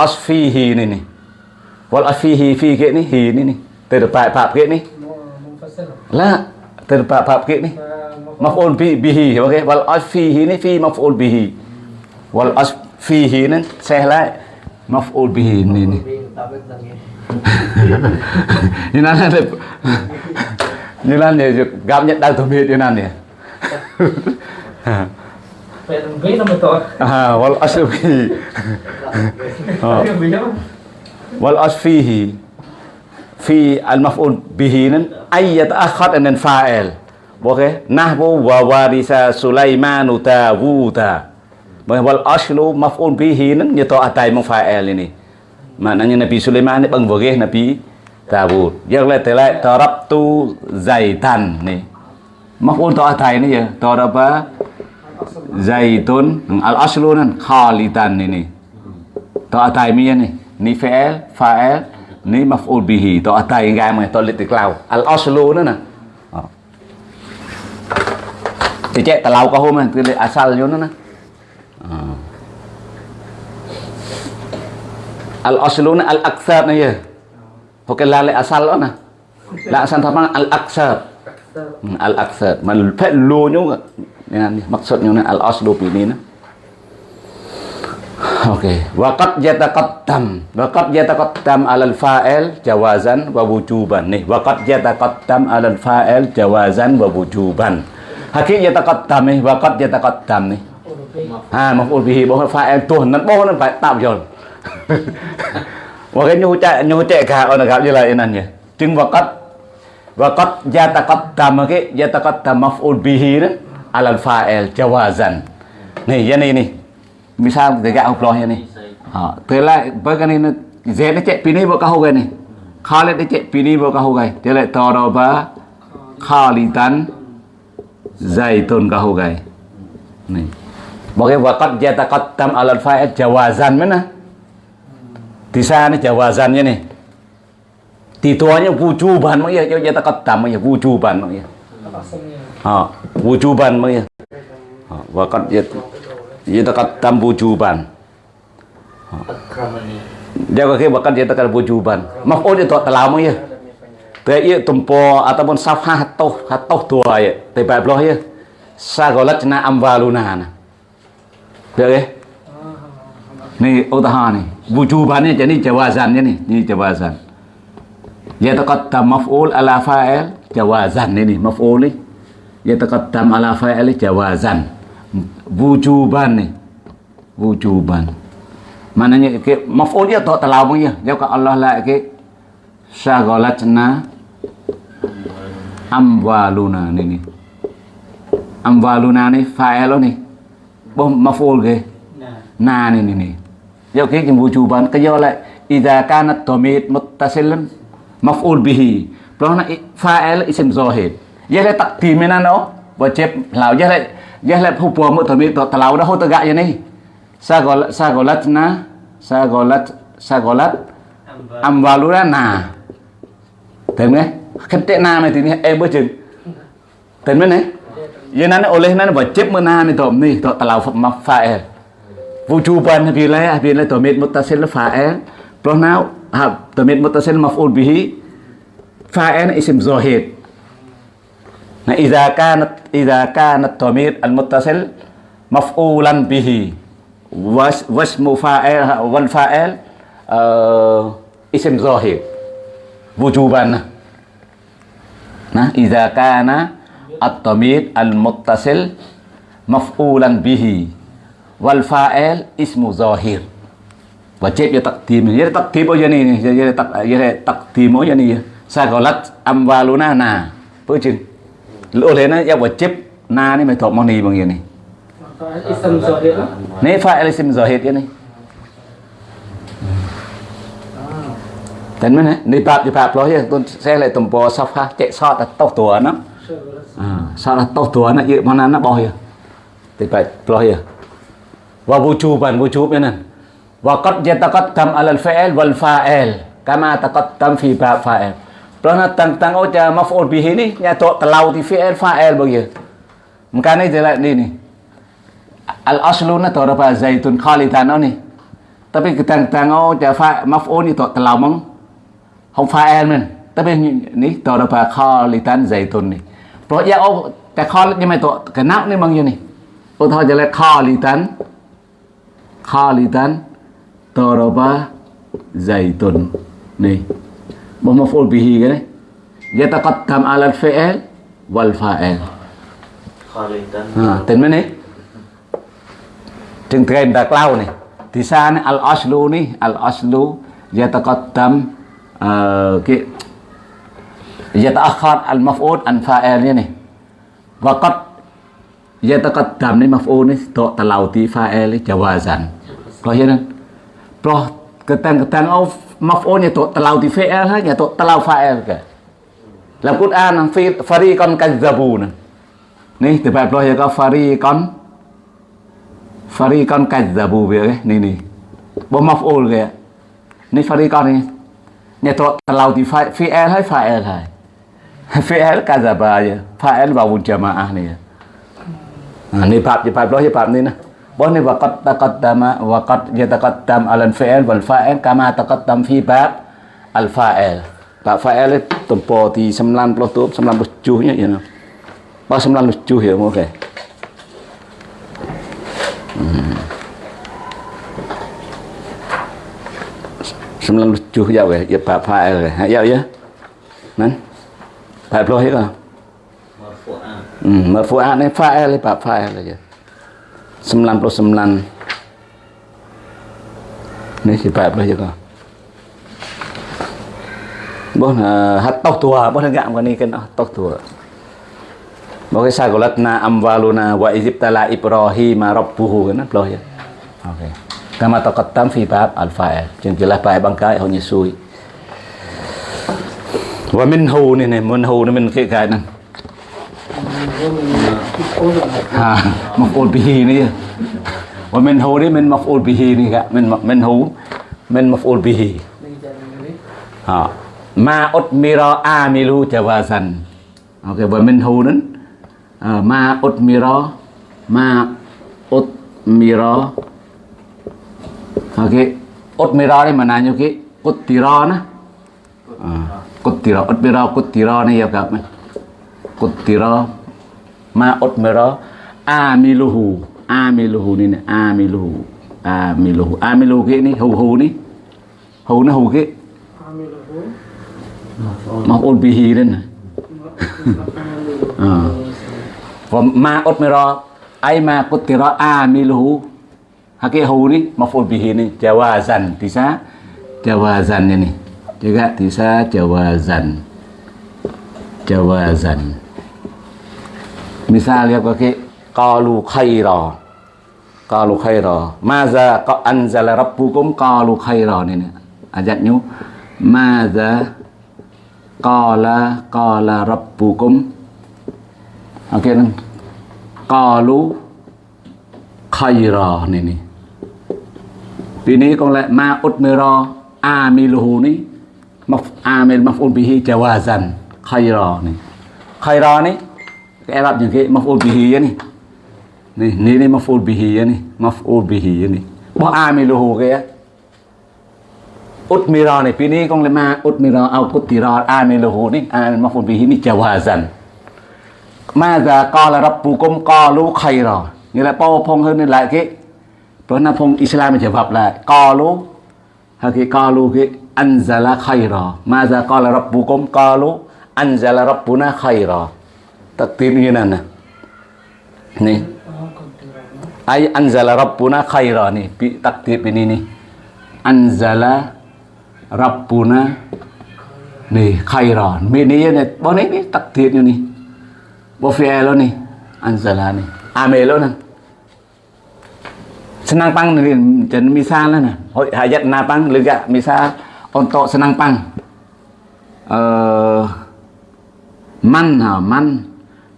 terbab-bab ke ni? Maf'ul bi bihi. Okey wal asfihi ni fi maf'ul bihi. Wal asfihi ni sehla maf'ul bihi ni ni. Ni nan ada ni nan ya gam nhất đang thầm ni nan ya wal asfihi wal asfihi fi al-maf'ul bihinin ayyat akhad and then fa'il Nah nahwu wa warisa sulaimanu boke wal aslu maf'ul bihinin yato atai mong fa'il ini maknanya Nabi Sulaiman ini boke Nabi Dawud yang lain telai tarabtu zaitan ni maf'ul to atai ini ya taraba zaitun al aslu nan khalitan ini to atai miya nih ni fa'il fa'il ni maf'ul bihi to atai ngai mai to lit tiklau al aslu na na thì chạy tà lau có hôm này cái asal vô nó nè al asluna al aksar này vậy ok là lại asal đó nè là asal thapa al aksar al aksar mà phải lùa nhúng nên maksud nhúng al aslu pini nè na. Okey, waqad yataqaddam. Waqad yataqaddam 'alal fa'il jawazan wa wujuban. Nih, waqad yataqaddam 'alal fa'il jawazan wa wujuban. Hakik yataqaddam nih, waqad yataqaddam nih. Ha, maf'ul bihi bố fa'il tuh nan bố nó phải tạo rồi. Và cái nhu chạy nhu chạy cả ở gặp như là. Chứng waqad waqad yataqaddam cái yataqaddam maf'ul bihi 'alal fa'il jawazan. Nih, ya nih nih misal tegak uplohnya nih ha tela bagan ini zene cek pini bo ni, nih khalid cek pini bo kahuga tela toroba khalitan zaitun kahuga nih bagi wakat jata qaddam alal faed jawazan mana di sana jawazannya nih tuanya wujuban mah ya jata qaddam ya wujuban mah ya ha wujuban mah ya wakat jata yataqaddam wujuban. Dia kata bahkan dia tekan wujuban. Maf'ul itu telah ya. Te ia tumpo ataupun safha hatoh hatoh tua ya. Te ba bloh ya. Sagolat na amwaluna na. Được ya? Ni utaha ni. Wujubannya jadi jawazannya nih. Ini jawazan. Yataqaddam maf'ul ala fa'il jawazan ini maf'ul. Yataqaddam ala fa'il jawazan wujuban nih wujuban. Mananya ke maf'ul to tak terlalu ya. Dia kata Allah lah ke syagolatna amwaluna ini amwaluna ini fa'il nih boh maf'ul ke? Nah. nah ini nih dia ke wujuban? Ke dia lah idza kanat dhamir muttasilun maf'ul bihi. Pelana fa'il isim zohid ya le takdimena no? Wajib lau ya le fa'il isim zahir. Dia la taqdim mana no? Wajib lao dia la dia la hu puang mu dhamir tak terlalu dah hu tegak je ni. Sagolat sagolatna sagolat sagolat amwaluna na Tên nghe Khánh tế na này thì em bữa chừng Tên mấy này Yang nana oleh nana wajib mana ni tom ni to talau ma fa'il. Wujuban bila bila domit muttasil fa'il. Pro now ha domit muttasil maf'ul bihi fa'il isim zahid. Nah, idza kanat idza kanat domit al muttasil maf'ulan bihi was wasmu fa'il wal fa'il إذا كانت إذا كان الضمير المتصل مفعولا به. واسم فاعل والفاعل آه، اسم ظاهر. وجوبا. إذا كان التمير المتصل مفعولا به. والفاعل اسم ظاهر. وجب تقديم. يعني تقديمه يعني يعني تقديمه يعني سقلت أموالنا. نا بوجين na ya wajib na ni mai thọ moni bằng ni Ism Zahid ni fa'il ism zahid ni Tên mình ni di bab lo ya tuan saya lại tumpo safha cek sot tau tua nó À, salah tahu tuan nak ye mana nak bawah ya. Tiba pelah ya. Wa wujuban wujub ya nan. Wa qad yataqaddam ala al-fa'il wal fa'il kama taqaddam fi bab fa'il. Pelah nak tang tang oh ja maf'ul bihi ni nya to telau di fi'il fa'il bagi. Maka ni jelas ni ni. Al aslu na to apa zaitun khalidan ni. Tapi kita tang oh ja fa maf'ul ni to telau mong. Không fa'il men. Tapi ni to apa khalidan zaitun ni. ព្រោះយកអូតែខលនេះមិនទៅកណាប់នេះមកយនេះ wa maf'ul bihi kan yataqaddam ala al-fi'il wal fa'il. Ha ten meneh? Jeung trendak lau nih. Di sana al aslu nih al aslu yataqaddam uh, ki yata'akhkhar al maf'ul an Waqat nih. Waqad yataqaddam ni maf'ul ni do talauti fa'il jawazan. Kau hiyan. Proh pro ketang of maf on ya to talau ti fa'il ha ya to talau fa'il ke la Quran fi fariqan kadzabun ni te bài pro ya ka fariqan fariqan kadzabu be cái ni ni bo maf ol ke ni fariqan ni ya to talau ti fa'il hay fa'il hay fi'il kadzaba je ba wawul jamaah ni ha ni bab je bab ya bab ni nah ni waqad taqaddama waqad yataqaddam al fi'il wal fa'il kama taqaddam fi bab al fa'il. Bab fa'il tempo di 90 tu 97 nya ya ba 97 ya okey sembilan tujuh jauh ya, ya Pak Fa'il ya, ya, nan, Pak Ploh ya, Marfu'ah. hmm, marfu'at ni Fa'il ya Pak Fa'il aja, sembilan puluh sembilan, ni si Pak Ploh juga, bố là hát tóc tua, bố là gạm cái này cái nó tóc tua, bố cái sao amwaluna wa izibtala Ibrahim rabbuhu cái nó ya, okay. Kama taqaddam fi bab al-fa'il. មកអ៊ុលពីនេះមិនមែនហូនេះមិនមកអ៊ុលពីនេះកមិនមិនហូមិនមកអ៊ុលពីហ่า ما أدمر عامل جوازا អូខេបើមិនហូនឹង ما أدمر ما أدمر អូខេអត់មេរ៉ានេះមិនណាញូគេគុតទីរ៉ណាគុតទីរ៉អត់មេរ៉គុតទីរ៉នេះយកកាប់គុតទីរ៉ ma utmira amiluhu. Amiluhu ni ni amiluhu. Amiluhu. Amiluhu ke ni hu hu ni. Hu na hu ke. Maf'ul bihi ni. Ah. Wa ma utmira ai ma kutira amiluhu Haki hu ni maf'ul bihi ni jawazan bisa jawazan ini juga bisa jawazan jawazan Misalnya pakai qalu khaira. Qalu khaira. Maza ka anzala rabbukum qalu khaira ini. Ajatnya maza qala qala rabbukum. Okey nang. Qalu khaira ini. Ini kong lek ma utmira amiluhu ni maf amil maf'ul bihi jawazan khaira ni. Khaira ni cái Ả Rập những cái maf'ul bihi á này này này này maf'ul bihi á này maf'ul bihi á này bỏ ai mới lô hồ cái út mi rò này pin đi con lên ma út mi rò ao cút tì rò ai mới lô hồ này ai maf'ul bihi này chào hòa dần ma già co là rập bù công co lũ khay rồi nghĩa là bao phong hơn nên lại cái bởi nó phong Islam mình trở vập là co lũ hay cái co lũ cái anh già là khay rồi ma già co là rập bù công co lũ anh già là rập bù na khay rồi này nè nih ay anzala rabbuna khaira nih pi takdir ini nih anzala rabbuna nih khaira. Ini này bao này nih takdir nih bao fi'il nih anzala nih amel nih senang pang nih jadi misal lah nah hayat napang lega. Misal untuk senang pang. Uh, man man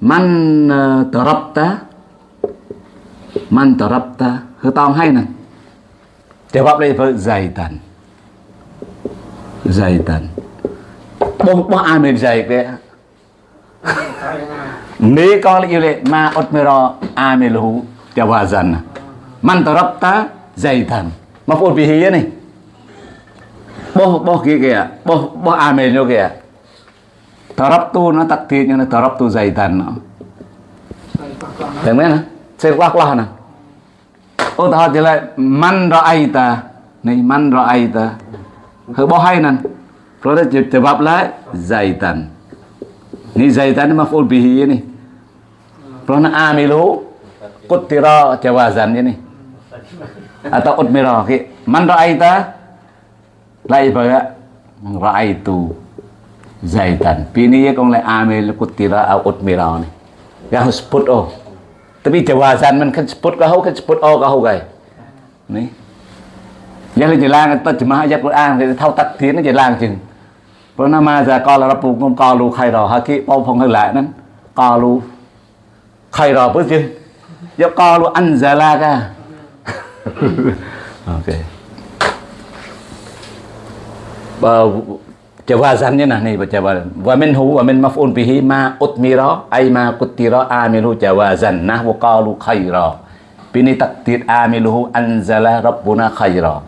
man uh, darabta man darabta hư tao hay nè. Jawab với zaitan zaitan bo bo amil zaid đấy nếu con yêu lệ ma otmero amilu jawazan man darabta zaitan maf'ul bihi này. Bo bo kia kìa. Bo bo amil vô kìa tarap darabtu na takdir yang darabtu zaidan na. mana sirwak lah na oh tahu jelek man ra'aita nih man ra'aita hai nan Terus jawablah zaitan. nih zaitan maf'ul bihi ini. Terus amilu kutira jawazan ini. Atau utmira. Man ra'aita la ibaga ra'aitu. Zaitan. Pini ye kong le amil kutira au utmira ni. Ya harus put o. Tapi jawazan man kan sebut kau kan spot o ka kau gai. Ni. Ya le jelang jemaah ya Quran thì thao takdir nó jelang chừng rồi nó mà ra coi là rabbu ngom qalu khaira haki pau phong hơn lại nè qalu khaira pu chừng ya qalu anzala ka okay jawazannya nah nih baca wa minhu wa min maf'ul bihi ma utmira ay ma kutira amilu jawazan. Nah wa qalu khaira. Bini takdir amiluhu anzala rabbuna khaira.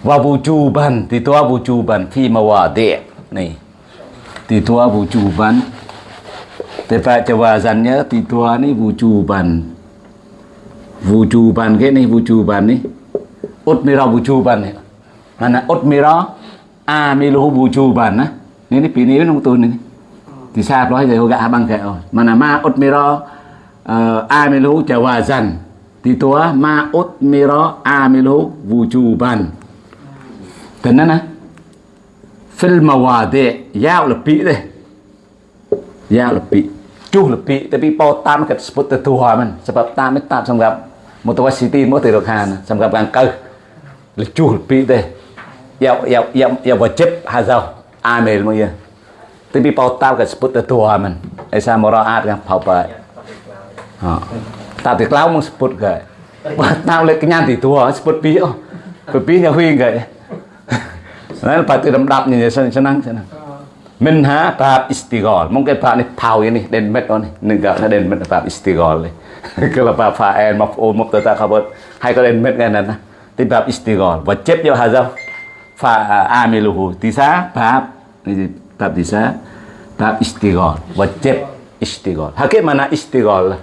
Wa wujuban titua wujuban fi mawadi' nih titua wujuban. Tepat jawazannya titua nih wujuban. Wujuban ke nih wujuban nih utmira wujuban nih mana utmira amiluhu wujuban á. Nên nó pin níu trong tôi này. Thì sao đó giờ gã bằng kẹo. Mà là ma utmira uh, amiluhu jawazan thì tua ma utmira amiluhu wujuban thế nên nè fil mawadi yao là bị đây yao là bị chu là bị tapi po tam cái sebut tetua man sebab tam itu tam សម្រាប់ mutawasiti មកទៅរកខានសម្រាប់ខាងកើលជួលពីទេ ya ya ya ya wajib hazau amil mo ya tapi pau tao cái sebut tetua man esa muraat kan pau pa ha ta thì lao mong sebut cái tao lại cái nhan thì tua sebut pi oh pi nhà huy cái Nah, lepas itu dap ni senang senang senang. Minha bab istighol. Mungkin bab ni pau ini den met on negak na den met bab istighol. Kalau bab fa'il maf'ul mubtada khabar hai có den met cái này nè. Thì bab istighol. Wajib yo hazau fa amiluhu. Tisa bab ini bab tisa bab istighol. Wajib istighol. Hakik mana istighol?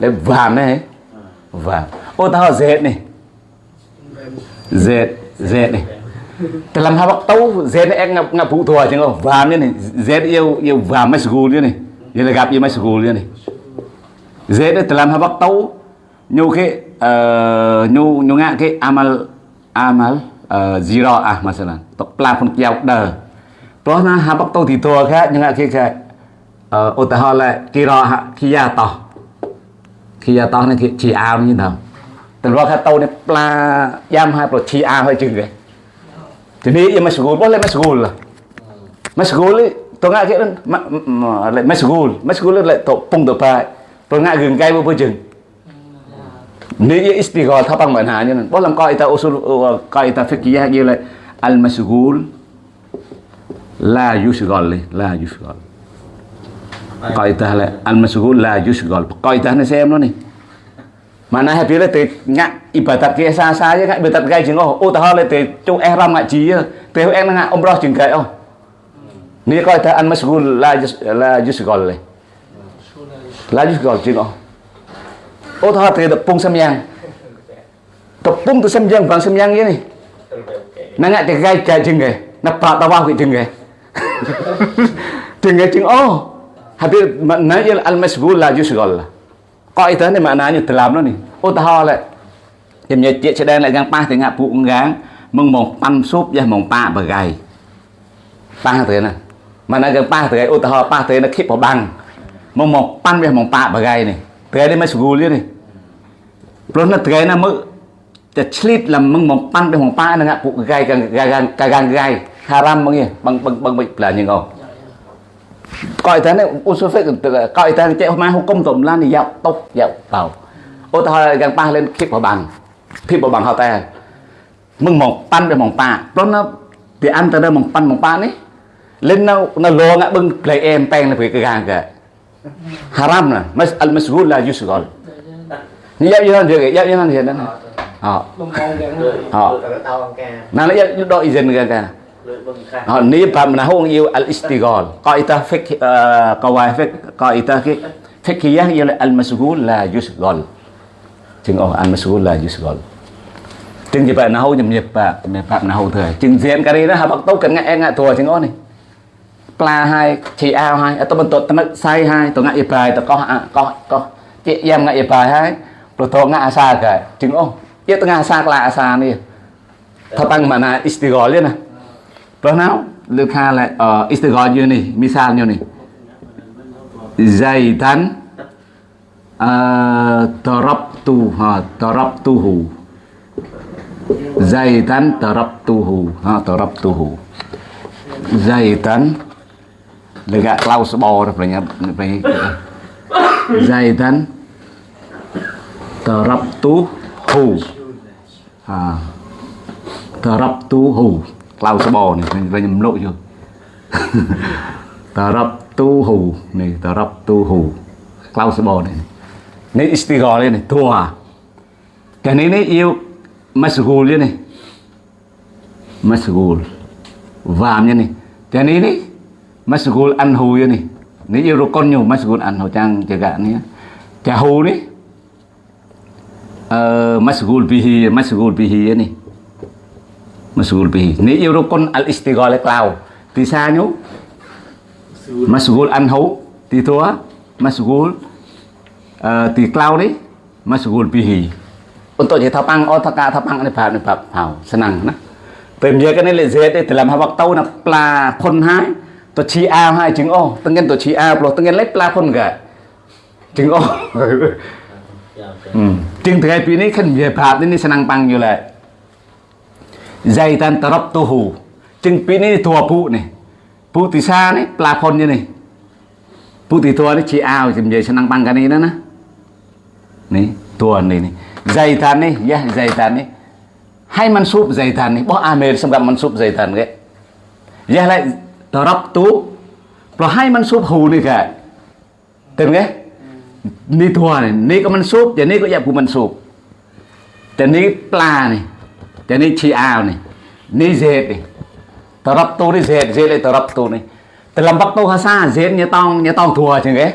le vàm này. Vàm. Ô tao Z này. Z Z này dalam waktu Z ek ngap ngap bu tua chứ không vàm như này Z yêu yêu vàm masgul như này như là gặp yêu masgul như này Z đó dalam tấu nyu cái ờ, nyu nyu ngạ cái amal amal zero ah masalah tok pelafon kiau dah plus nah habak tau didol kha nyang ki kha ឧទាហរណ៍ឡាគីរគីយ៉ាតោះគីយ៉ាតោះនេះជាអាមយីណាតើលោកថាតោនេះផ្លាយ៉ាំហើយប្រជាអាហើយជឹងគេទីនេះយមស្គូលបោះលេមស្គូលមកស្គូលតងអាគេលេមស្គូលមកស្គូលលេតពងតបាប្រងាក់រឿងកាយមកពើជឹង hạ như này bố làm coi ta usul ta fikih như lại al masgul la yusghal la yusghal Kaidah la al masghul la yusghal. Kaidah ni xem nó ni. Mana hai bila te ngak ibadat ke sa sa je ngak ibadat gai jeng oh. Oh tah le te chu ihram ngak ji je. Te en ngak umrah jeng oh. Ni kaidah al masghul la la le. La yusghal jeng oh. ឧទាហរណ៍ទៅកំពង់សឹមយ៉ាងកំពង់ទៅសឹមយ៉ាងបងសឹមយ៉ាងនេះហ្នឹងតែកាយចាជឹងគេណាប៉ាតវ៉ាគេជឹងគេជឹងគេជឹងអូហាពីណាយលអលមស្បូលឡាយូស្កលកអីទៅនេះម៉ាណានេះត្លាមនោះនេះឧទាហរណ៍ឡើយជំនឿជាឆ្ដែនឡើងប៉ះទាំងពួក ngáng มึงมองปั้นซุปยะมองป้าบะไกป้าเตนะมันน่ะก็ป้าเตอุตหะป้าเตนะคิดบ่บังมึงมองปั้นยะมองป้าบะไกนี่ ប្រែនេះមិនស្រួលទៀតនេះព្រោះនៅត្រែណាមើលតែឆ្លៀតលំងបំប៉ាន់ទៅបំប៉ានឹងពួកកាយកាយកាយកាយកាយហារ៉ាំមកនេះបងបងបងមិនប្លាញងអោកោយតានេះអ៊ូសូហ្វិកកោយតាចេះមកហុកគុំតំឡានយកតុបយកបោឧទាហរណ៍យ៉ាងប៉ះលេនភីបបាំងភីបបាំងហៅតែមឹងមកប៉ាន់ទៅមកប៉ាព្រោះនៅពីអានទៅមកប៉ាន់មកប៉ានេះលេននៅនៅលងបឹងផ្លេអែមប៉ែងនៅពីកាយកាយ haram là mas al thế la ờ Lông con kìa Rồi, Ờ. như cái tao ha ca nào nó dạo đội dân kìa kìa Rồi Họ ni bab na hong yêu al istighal. Qaidah coi ta fiqh eh, qaidah fiqh fiqhiyah ialah al masghul la yusghal. Chừng oh al masghul la yusghal. Chừng vậy bạn nào nhầm nhịp bà nhịp bạn nào thời. Chừng diện cái này đó hà bác tấu cần nghe ngại thua chừng oh này. Pla hai, chị ao hai, à, tôi atau tôi tenak say hai, tôi ngại ibai, tu koh có có chị em ngại ibai hai, tu tu ngại xa cái. Chừng oh, xa tengah asa kelak asa ni. Tentang mana istighal dia nah. Pernah Lukha lại uh, istighfar như này, ờ, misal như này. Zaidan uh, ờ, tarabtu ha tarabtuhu. Zaidan tarabtuhu ha tarabtuhu. Zaidan dekat Klaus Bauer punya punya Zaidan tarabtuhu. Ha tarabtuhu. Klaus Bauer này mình nhầm lộ chưa? Tarabtuhu này tarabtuhu. Klaus Bauer này. Này istighfar này thua? À? Cái này này yêu masghul này. Masghul. Vam này. Cái này này masghul anhu ya ni ni rukunnya masghul anhu cang jaga ni jahu ni uh, masghul bihi masghul bihi ya ni masghul bihi ni rukun al istighala klau ti sa nyu masghul anhu ti tua masghul uh, ti klau ni masghul bihi untuk je tapang oh taka tapang ni bab ni bab hau senang nah ពេលនិយាយគ្នាលេសេទេតម្លាប់ហវកតោណាផ្លាផុនហើយ pro tăng nhân lấy pla con gà chứng ô Dạ, ok. ừ. chứng thứ hai pi này khăn về babนี่ senang pang như lại Zaitan tarabtuhu chứng pi này thua pu này pu tí xa này pla con như này pu tí thua này chi a chừng về senang pang cái này đó nè này thua này này Zaitan này ya Zaitan này ให้มันซุปไซตันนี่บ่อาเมรสำหรับมันซุปไซตันแกอย่าไรตรับตู้เพราะให้มันซุปหูนี่แกเต็มไงนี่ทัวนี่นี่ก็มันซุปอย่างนี้ก็อย่าผู้มันซุปแต่นี่ปลานี่แต่นี่ชีอาวนี่นี่เศษนี่ตรับตู้นี่เศษเศษเลยตรับตู้นี่ darabtu rồi hai mansub hù này ka tem nghe, ní thua này ní có mansub thì ní có dạng của mansub thì ní pla này thì ní chi ao này ní zed này. Darabtu ni zed zed ni darabtu này. Từ làm bắt tu ha sa zed nya tong nya tong thua nghe,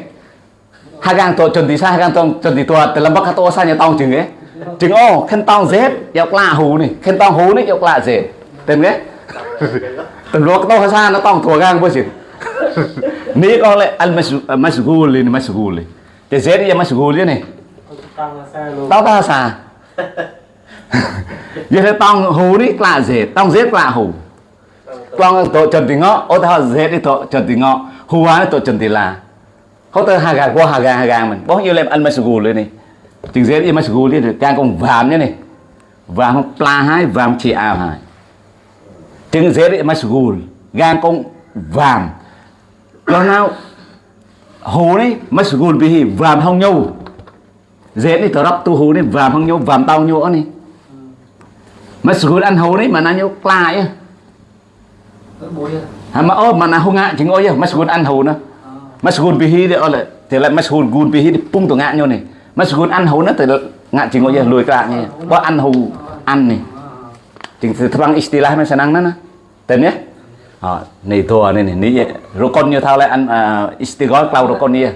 hai gang to chuẩn tí sa gang to chuẩn tí tua từ làm bắt tu sa nya tông chừng ge chừng ô khen tông zed dọc lạ hù này khen tông hù này dọc lạ zed tem nghe. Tengok tau hasan tong tuagang bosin. Ni kau le al masgul ini masgul. Jadi ya lên này Tao tao sa. Giờ tao hú đi lạ dệt, tao dệt lạ hú. Tao tổ trần thì ngọ, ô tao dệt đi tổ trần thì ngọ, hú á tổ trần thì là. Không tao hà gà qua hà gà hà gà mình, bao nhiêu lên ăn masgul lên này. Chừng dệt đi masgul lên, càng còn vàm nữa này. Vàm pla hai, vàm chị ao hai chừng dễ sgu gan con vàm. Cho nào? Hồ này mà sgu bị vàm không nhau dễ đi tờ rắp tu hồ này vàm không nhau vàm tao nhau này. Mà sgu ăn hồ này mà nó nhau pla á à. À? Mà ô mà nó không ngại chừng ôi mà sgu ăn hồ nữa masghul bihi dia oleh dia lại masghul gun bihi pung tu ngak nyo ni masghul an hu nó từ ngak jing oh ya lùi cái ni bo an hu an ni Ting terang istilah men senang nana. Ten ya. Oh, ni ini ni ni ni rukun như thao lại ăn uh, Kalau rukun ya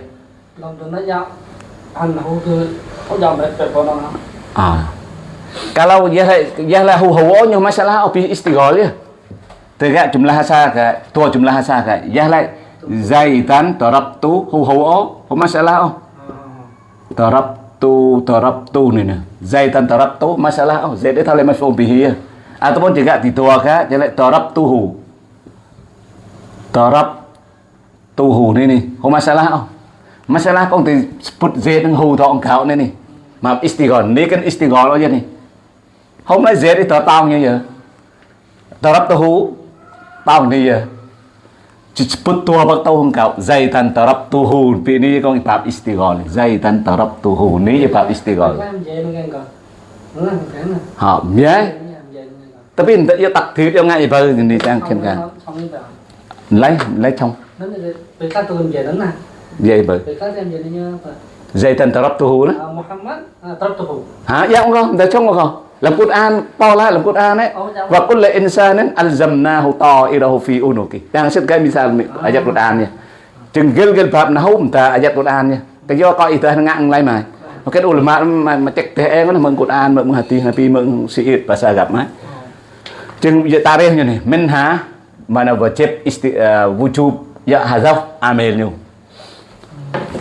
Ah. Kalau ya, ya dia dia lah hu hawanya masalah opi istigol ya. Tegak jumlah hasa ke tua jumlah hasa ke. ya lah zaitan tarabtu hu hawa hu masalah oh. Tarabtu tarabtu ni ni. Zaitan tarabtu masalah oh. Zaid thale lah mafhum ya ataupun juga didoakan jelek darab tuhu. Darab tuhu ini nih. Oh masalah oh. Masalah kong disebut z dengan hu dong kau ini nih. Maaf istighol ini kan istighol aja nih. Không nói z thì tao tao như vậy tao rắp tao hú tao như vậy Ceptua bak tahu engkau zaitan tarab tuhu. ini kau kitab istighol zaitan tarab tuhun ini kitab istighol. Hả, nhé. Tapi tidak ya takdir yang ngai baru ni yang khen kan là về đến này vậy baru về các em về đi nha zai tan tao rắp tu hú đó. Muhammad Tartuhu hả? Dạ không con để trong không làm Quran to lah làm Quran ấy. Và kullu insanin alzamnahu ta'irahu fi unuki. Đang xét cái misal ayat Quran ya chừng gel gel bab nahu ta ayat Quran ya cái do coi itu ngang lại mà. Cái ulama mà mà cek teh em nó mừng Quran mừng hati nabi mừng siit bahasa agama chừng Jeung ieu nih, minha mana wajib isti, wujud wujub ya hazaf amilnya.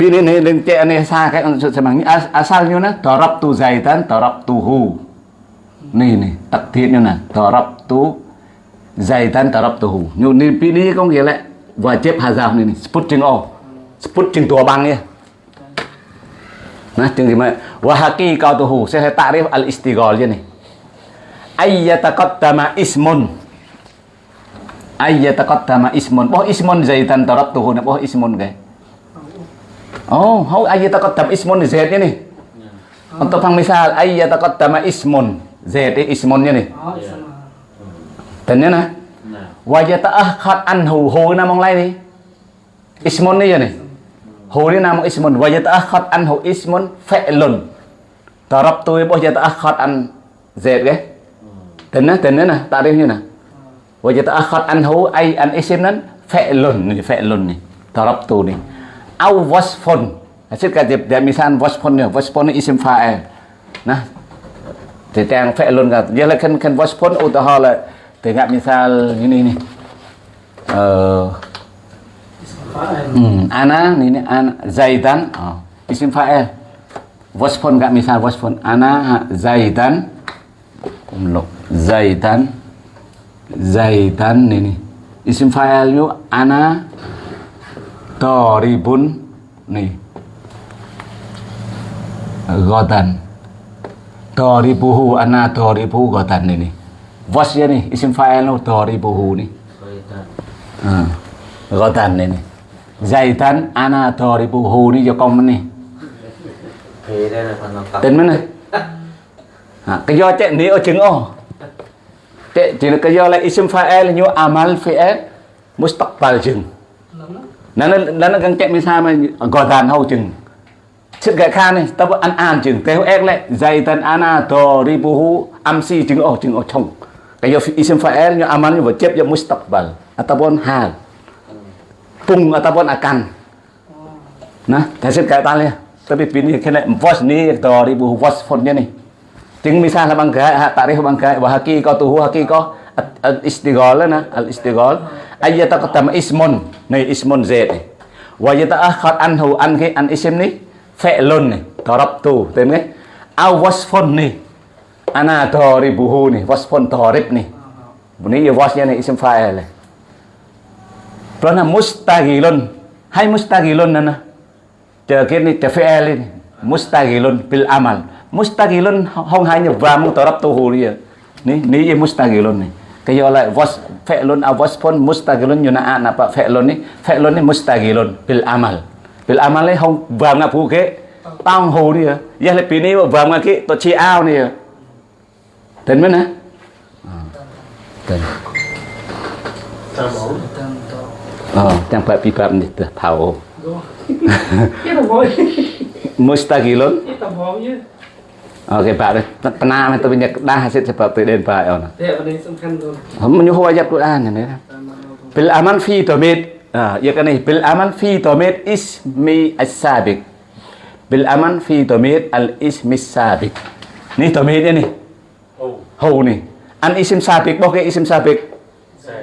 Pilih nih dan cek nih sakai untuk semangnya as, asalnya nih tarap tu zaitan tarap tuhu. Nih nih takdirnya nih tarap tu zaitan tarap tuhu. Nih pilih kong gila wajib hazaf nih nih sebut jeng oh sebut jeng bang ya. Nah jeng gimana wahaki kau tuhu saya tarif al istiqolnya nih. Ayyataqaddama ismun. Ayyataqaddama ismun. Boh ismun zaitan darabtuhu. Boh ismun ke? Oh, how ayyataqaddam ismun Z nya nih. Untuk pang misal ayyataqaddama ismun Z ini ismunnya nih. Dạ. xong Tanya nah. Nah. Wa yata'akhad anhu hu namong lain nih. Ismun nih ya nih. Hu ini namong ismun. Wa yata'akhad anhu ismun fi'lun. Darab tu boh yata'akhad an Z ke? dan nah dan nah tarifnya nah. Wa yata'akhkhar anhu ay an ismnan nih ni nih ni tu ni. Au wasfon hasil kajib dia misal wasfon ni wasfon ni isim fael, nah tetang fe'lun kan. Dia kan kan wasfun oh, utahala tengok misal ini ni uh, eh, hmm, ana ini ana zaidan. Oh, isim fa'el wasfon gak misal wasfon ana zaidan. Umlok zaidan zaidan ni ni isim fa'il yu ana Doribun nih Godan Doribuhu ana doribu godan ini Bos ya nih isim fa'il nu doribuhu nih Zaitan. hmm. Godan ini Zaitan ana doribuhu nih cho con phần làm tập. Tên mana ha, À, cái do chạy ní ở chứng ô chạy chỉ là cái do là isim fa'il như amal fi'il mustaqbal chừng nó nó nó nó găng chạy misal mà gọi đàn hậu chừng sự gạch khan này tao ăn ăn chừng tao ép lại dày tân ana to ribuhu amsi chừng ô chừng ô chồng. Cái do isim fa'il như amal như vật chép như mustaqbal. À, ataupun hal pung ataupun à, akan nah kasih kaitan ya tapi pilih kena voice ni to ribuhu was phone nih ting misah apa enggak, ah, tarikh apa enggak, tuh wahaki kau, nah, al istighal na al istigol ayat tak ketam ismon nih ismun zaid ah kau anhu an an isim ni fi'lun ni darabtu tem aw wasfon ni ana daribuhu ni wasfon torip nih bunyi ya wasnya nih isim fa'il Pelana mustahilun hai mustahilun nana jadi ni defi'il ini mustagilon bil amal mustaqilun hong hanya bamu torap tuh huria nih nih ye mustaqilun nih. kaya oleh was fi'lun awas pun mustaqilun yuna'an apa fi'lun nih, fi'lun nih mustaqilun bil amal bil amal nih hong bam ngapu ke tang ya. ya lebih nih bam ngaki to chi nih ya. dan mana dan Oh, yang babi bab ni dah tahu. Mustaqilun. Itu oke Pak pernah itu punya dah hasil seperti den Pak ono Thế vấn đề song khăn rồi. hum nyu ho ayat Quran này bil amal fi domit ya kan bil amal fi domit ismi as-sabiq bil amal fi domit al ismi sabiq ni domit ini hầu. Ni an isim bao cái isim sabiq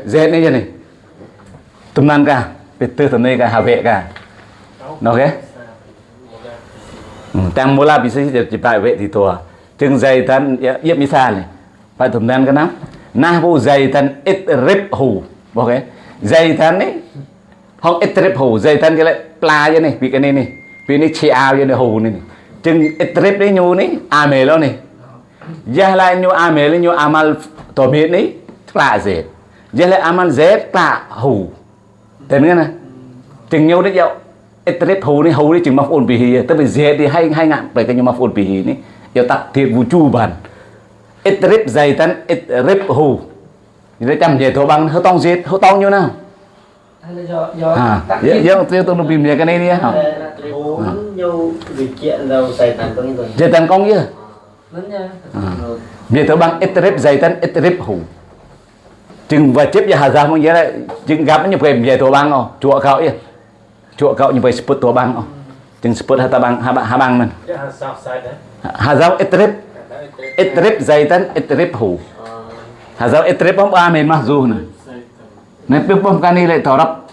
z ni je ni tumnan ka betul tumnai ka habe Ừ, tạm mô la bị xây dựng je pai we thì to chừng dày tan dạ, yếp mi sa này. Phải thầm tan cái nắm na vụ dày tan ít rip hù. Ok. Dày tan đấy không ít rip hù dày tan cái lại pla như này vì cái này này. Vì này chi ao như này hù này chừng ít rip đấy nhu này à mề lo này. Giờ lại nhu à mề lên nhu amal tổ miết này pla dễ, giờ lại amal dễ pla hù. Thế nữa nè chừng nhu đấy dậu. Etrip hù ni hù ni chừng maf'ul bihi tapi z di hai hai ngạn bởi cái maf'ul bihi ni ya takdir wujuban Etrip zaitan etrip hù. Jadi chăm về thổ bằng hơi tông z hơi tông như nào? Hay là à giờ giờ tôi tôi tìm về cái này đi hả người zaitan công chứ về thổ bằng etrip zaitan etrip hù. Chừng và chip ya hazam như vậy chừng gặp như vậy về thổ bằng không chùa cậu ya chùa cậu như vậy sebut thổ bằng không chừng sebut hata bang habang man Chứ hàng sao sai đấy hazam etrip Itrib zaitan itrib hu. Hazal itrib pom amin mahzuh na. Nabi pom kani le tarab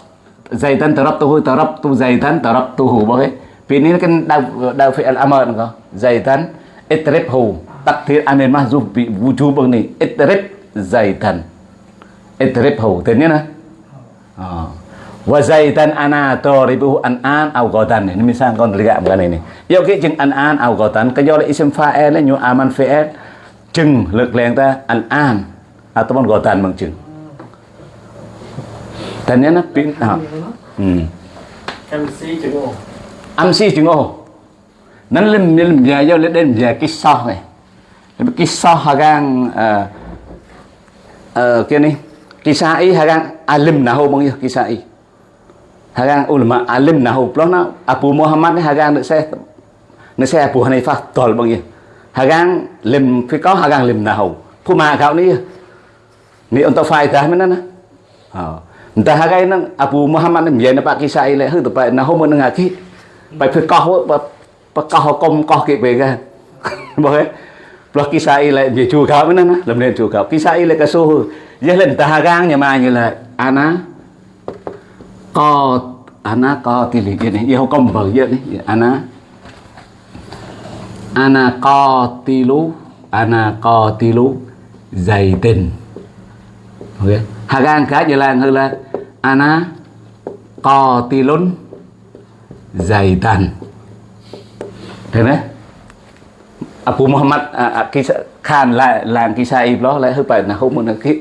zaitan tarab tuhu tarab tu zaitan tarab tuhu bagai. Pini kan dau dau fi'al amr ko. Zaitan itrib hu. Takdir amin mahzuh bi wujub ni. Itrib zaitan. Itrib hu. Tên nhớ nè. wa zaitan ana taribuhu an an au godan ini misal kon lihat bukan ini. Ya, yo ki jeng an an au ghadan. Ke yo isim fa'il nyu aman fi'il jeng lek leng ta an an ataupun godan mang jeng. Dan yana pin ha. Hmm. Amsi jeng amsi jeng oh nan lim lim ya yo le den ya kisah này kisah hagang eh eh kini. Kisah i hagang alim nahu mang yo ya, kisah i. Hagang ulama alim nahu plona Abu Muhammad ni hagang được xe nó xe Abu Hanifah tol bang ya. Hagang lim fi có hagang lim nahu. Phu ma kau ni. Ni untuk faedah mana na? Ha. Entah ờ. hagang nang Abu Muhammad ni biar nampak kisai ile, hư tu pa nahu mun ngaki. Pai fi kau pa pa kau kom kau ke be kan. Boleh. Plus kisai ile dia chu kau mana na? Lam len chu kau. Kisai ile ka suhu. Dia lên ta hagang nhà mà như là ana co ana co thì lý này? Yêu công vợ vậy này ana ana co tilu ana co tilu dày tình. Ok. Gan cá như làng hơn là ana co tilun dày tàn thế đấy Abu Muhammad à, à, kisah, Khan lại làm kisa im đó lại hơi phải là không muốn là cái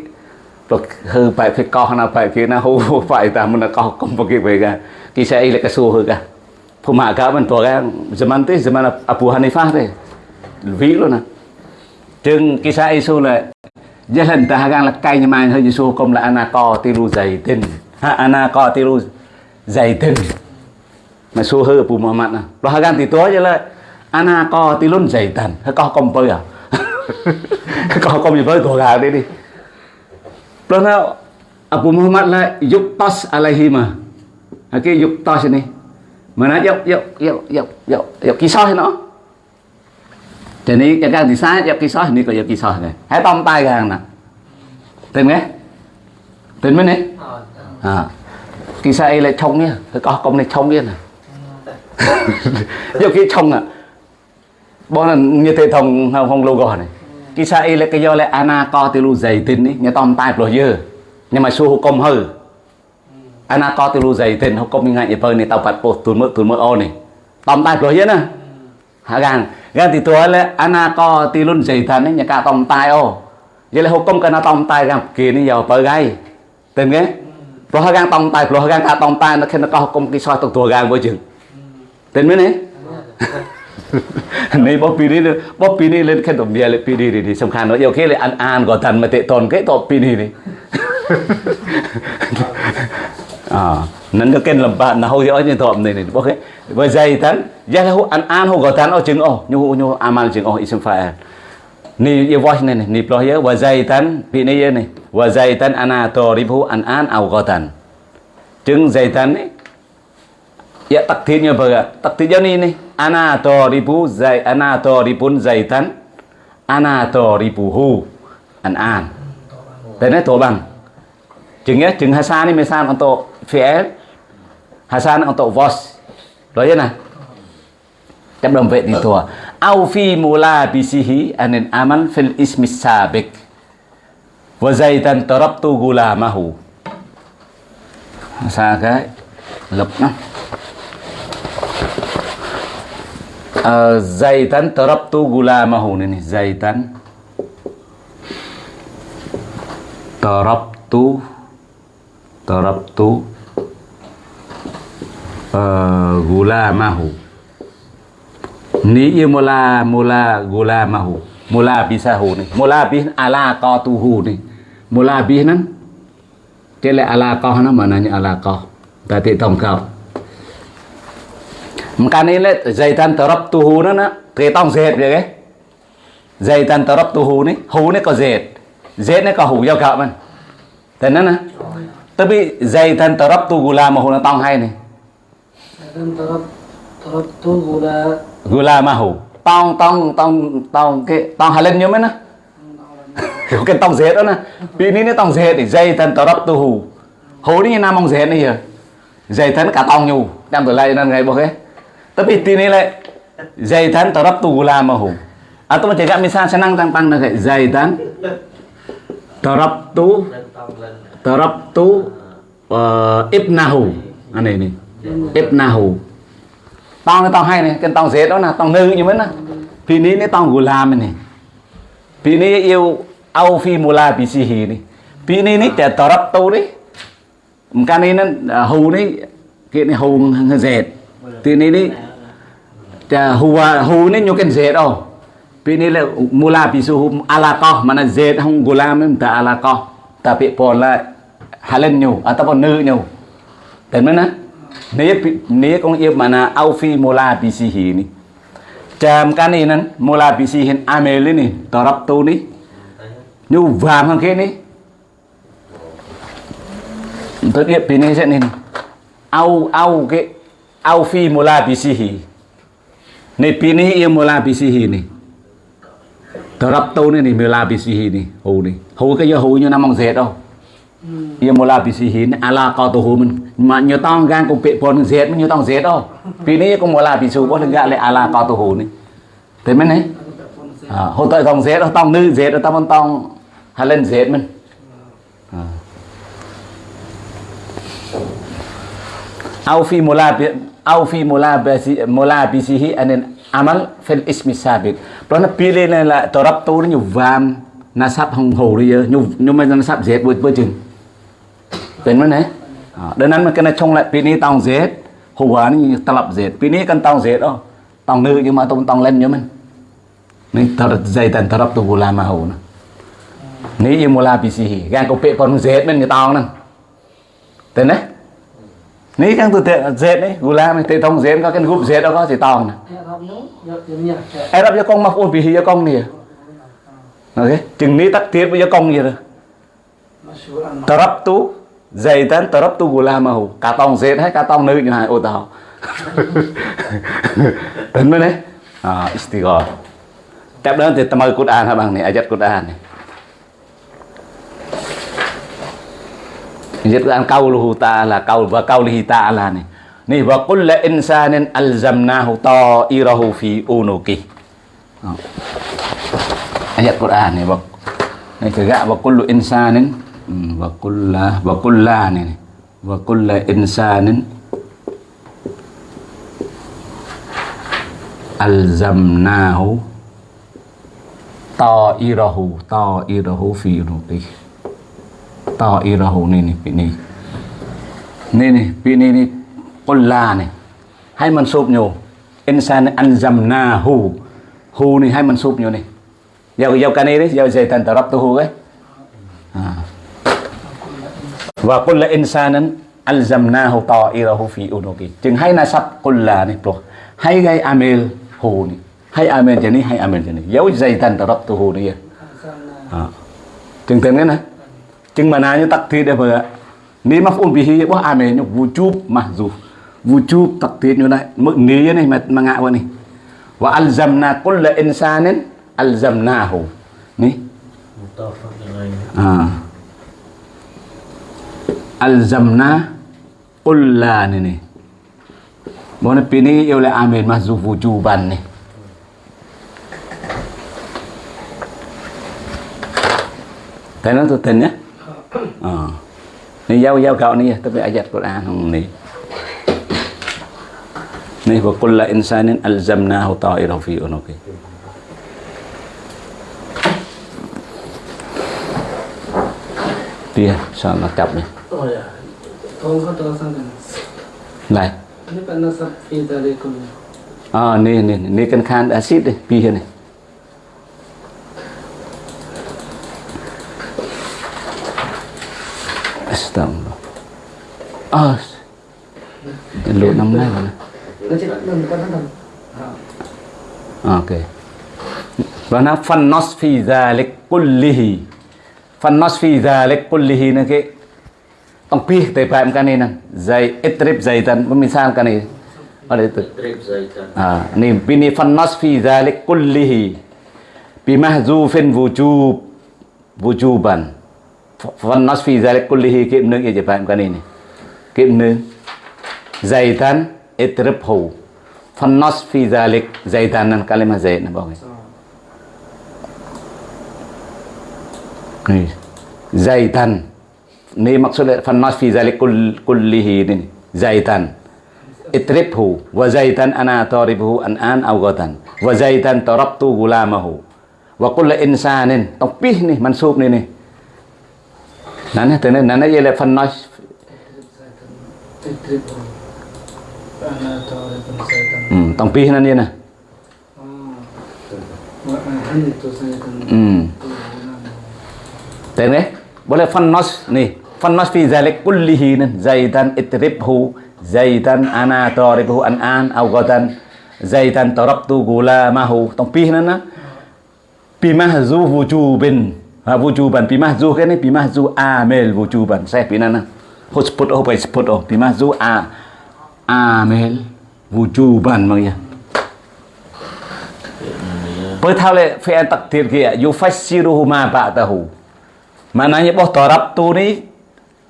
rồi hư phải phải co nào phải kia nào hư phải ta, mình là co không phải cái về cả kisah là cái số hư cả Puma ka mình to cái zaman tu zaman Abu Hanifah tu ví luôn nè chừng kisah isu là ta hàng là cay nhưng mà hơi isu công là anako dày tin ha anako dày tin mà su hư Abu mặn à. Lo hàng thì tối chứ là anako dày zaitan hơi co công bơi à. Co công gì bơi tổ gà đi đi lo nào Abu Muhammad là yuktas alaihi Okey yuktas này. Mà nó yuk yuk yuk yuk yuk kisah nó. Thì ní cái càng thì sai kisah ni ní có kisah này. Hãy tông tai càng nè. Tên nghe. Tên mới nè? À. Kisah ấy lại trông nha. cái có công này trông nha. nè. Dọc cái trông à. Bọn là như thế thông không không logo này. kisah ile kiyole anaqatilu zaidin ni nyetom tai puluh ye nhưng mà su hukum hư anaqatilu zaidin hukum ni ngai ipa ni tau pat po tun mơ tun mơ o ni tom tai puluh ye na ha gan gan ti tua le anaqatilun zaidan ni nyaka tom tai o ye le hukum kana tom tai gan kia ni yo pa gai tên nghe pro ha gan tom tai pro ha gan ka tom tai nó khen nó có hukum kisah tu tua gan bo jeng tên mới ni nhà cả tóm tay ô vậy là họ công cái nó tóm tay gan kia này giờ bờ gai tên cái rồi họ gan tóm tay rồi họ gan cả tóm tay nó khi nó có công cái soi tụt tua gan với chừng tên mấy này này bố pi đi bố pi đi lên, khen tổng bia lên pi đi thì song khăn nó, yêu khi là ăn ăn gọi thần mà tệ tồn cái tổ pi đi đi. À nên nó kênh làm bạn là hôi ở trên thọm này này ok với dây tán. Giá là ăn ăn hồ gọi tán ở chừng ô nhu nhu amal chừng ô isem phải ni yêu voice này này ni ploh ya wa zaitan pi ni này wa zaitan ana toribu an an au gotan chừng zaitan này ya takdirnya apa takdirnya ini nih. ana ribu zai ana ribun zaitan. Ana ribuhu an an. Dan itu bang chừng ya chừng hasan ni misal untuk fi'il hasan untuk vos. Rồi ya nè chấp đồng vệ thì thua. Au fi mula bisihi anin aman fil ismi sabik wa zaitan tarabtu gulamahu. Xa cái lục nó uh, zaitan tarabtu gulamahu. Này zaitan. Tarabtu tarabtu uh, gulamahu. Ni yêu mula mula gula mahu mula bisahu ni mula bi ala qatuhu ni mula bi nan. Tele ala qah na mananya ala tadi tong kau makanya le zaitan tarabtuhu na na thì tông dệt vậy cái zaitan tarabtuhu ni hu ni có dệt dệt ni có hu giao cạo man thế nên nè tapi zaitan tarabtu gula mahu na tông hay này. Tu gula gula mahu tông tông tông tông cái tông hà lên nhớ mấy nè. Kiểu cái tông dệt đó nè. Vì ní nó tông dệt thì dây thân tờ đắp tu hù hù đi nam ông dệt này giờ. Thân cả tông nhu. Đem từ lại nên ngày bố cái tapi tini le lại dây thân tu gula mahu atau macam cakap misal senang tampang nak dây thân tờ tu lên tu uh, ibnahu anh ini ibnahu tông cái tông ờ, à, hay này cái tông dệt đó là tông nữ như mấy nè. Vì ní cái tông gulam này vì ní yêu au phi mula bisihi này vì ní ní trẻ tờ tu đấy cái này nó à, hù đấy cái này hù dệt thì ní ní trẻ hu hu ní nhiều cái dệt đâu vì ní là mula bisuhu ala à ko mà là hong không gulam ấy ta ala ko tapi pola halen nyu ataupun nữ nyu Đến mana ne ne kong yêu mana au fi mula bisihi ni. Jam kan ni nan mula bisihin amel ni torap tu ni. Nyu vàng hang kia ni. Tôi điệp bên này sẽ nên au au cái, au phi mula bisihi. Ni pini yêu mula bisihi ni. Tarap tu ni ni mula bisihi ni. Hu ni. Hu cái giờ hu như năm mong dệt đâu. Ia mula bisihin ala kau tu mình mà nhiều tông gan cũng bị pon dệt nhiều tông dệt đâu này cũng mula bisu bố gạ lại ala kau tu này thế mới này à, hồi tới tông dệt tông nữ dệt tông tông hà lên dệt mình à. au fi mula bi au fi mulabisihi anil amal fil ismi sabit. Đó là pile này là tổ rập tu nó nhiều vam na sắp hồng hồ đi nhiều nhiều mà nó sắp dệt bơi bơi chừng tên mới này mà cái này trong lại pini tòng dệt hồ hà nó ta lập dệt pini cần tòng dệt đó tòng nữ nhưng mà tông tòng lên nhớ mình nên ta đặt dây tần ta rập tu mà hồ nè nếu như mulabisihi gan có pe còn dệt mình người tòng nè tên đấy Ni kan tu te zet ni gulam te tong zet ka kan gup zet ka si taon. Arab ya kong maf'ul bihi cho con ni. ok Chừng ni tắt tiết với ya kong gì rồi. Tarab tu zaitan tarab tu gulamahu. Cả tong dệt hay cả tong nữ như hai ô tao. Tính mới đấy. À, istighfar. Tiếp đến thì tâm ơi Quran ha bằng này, ayat Quran này. Ayat Quran qauluhu ta'ala qaul wa qaulihi ta'ala nih. Nih wa kullu insanin alzamnahu ta'irahu fi unuki. Oh. Ayat Quran nih wa này cái wa kullu insanin Hmm, wa kulla wa kulla nih. wa kulla insanin alzamnahu ta'irahu ta'irahu fi unuki to y ra hồ này này bị này này này bị này này con là này hai mình sụp nhiều insan ăn dầm na hù. Hù này hai mình sụp nhiều này giàu giàu cái này đấy giàu dây tần tờ rắp tu hù đấy, à. và con là insan ấy ăn dầm na hù to y ra hù phi u đồ kì. Chừng hai na sắp con là này pro hai gây amel hù này hai amel cho này hai amel cho này giàu dây tần tờ rắp tu hù này à. Chừng tên cái này chừng mà nào như tắc thịt đây vừa ni mà phun bị hi bố à mẹ nhục wujub mà dù. Vu wujub tắc thịt như này, mức ní này mà mà ngạ vậy này. Và alzamna kulla insanin alzamnahu. Ni à. Alzamna kulla này này bố này pini yêu lại amen à mà dù vu chup bàn này Thấy nó tôi tình nhé. Ờ. Này giao giao cậu này Tapi ayat Quran không này Này Wa kulla insanin alzamnahu ta'irahu fi cặp này. Kau tahu sana. Lại Ini kan nasab fi dalikul. À nè nè nè cần khan acid đây Pi này Astagfirullah Ah Lụt năm nay rồi Nó có. Ok. Và nó phân nos phi dhalik kullihi Phân nos phi dhalik kullihi nó cái Ông pi tay phải cái này nè. Ít trip dày tân Mình sao cái này. Ở đây từ Trip zaitan Ah, ni bini fannas fi dhalik kullihi bimahzufin wujub wujuban fannas fi dhalik kullihi kiệm nương je paham kan ini kiệm nương zaitan itribhu fannas fi dhalik zaitan nan kalimah zaid na bagai ni zaitan ni maksudnya fannas fi dhalik kull- kullihi ni zaitan اتربه وزيتا انا طاربه الان او غدا وزيتا طربت غلامه وكل انسان تقبيه ني منسوب ني nãy từ nãy nãy giờ là phần nói. Ừ, tổng pi nên nè à. ừ. Thế này boleh phân nói nè phân nói pi zalik kullihi nè zaitan itribhu zaitan ana taribuhu an an au gadan zaitan gula mahu tổng pi nên nè pi mahzu wujubin Ah, wujuban bimahzu kene bimahzu amil wujuban saya pinana husbut oh husbut oh bimahzu a amil wujuban mang ya Pertau le fi'il takdir kia ya? yufassiru ma ba'dahu. Mananya boh tarabtu ni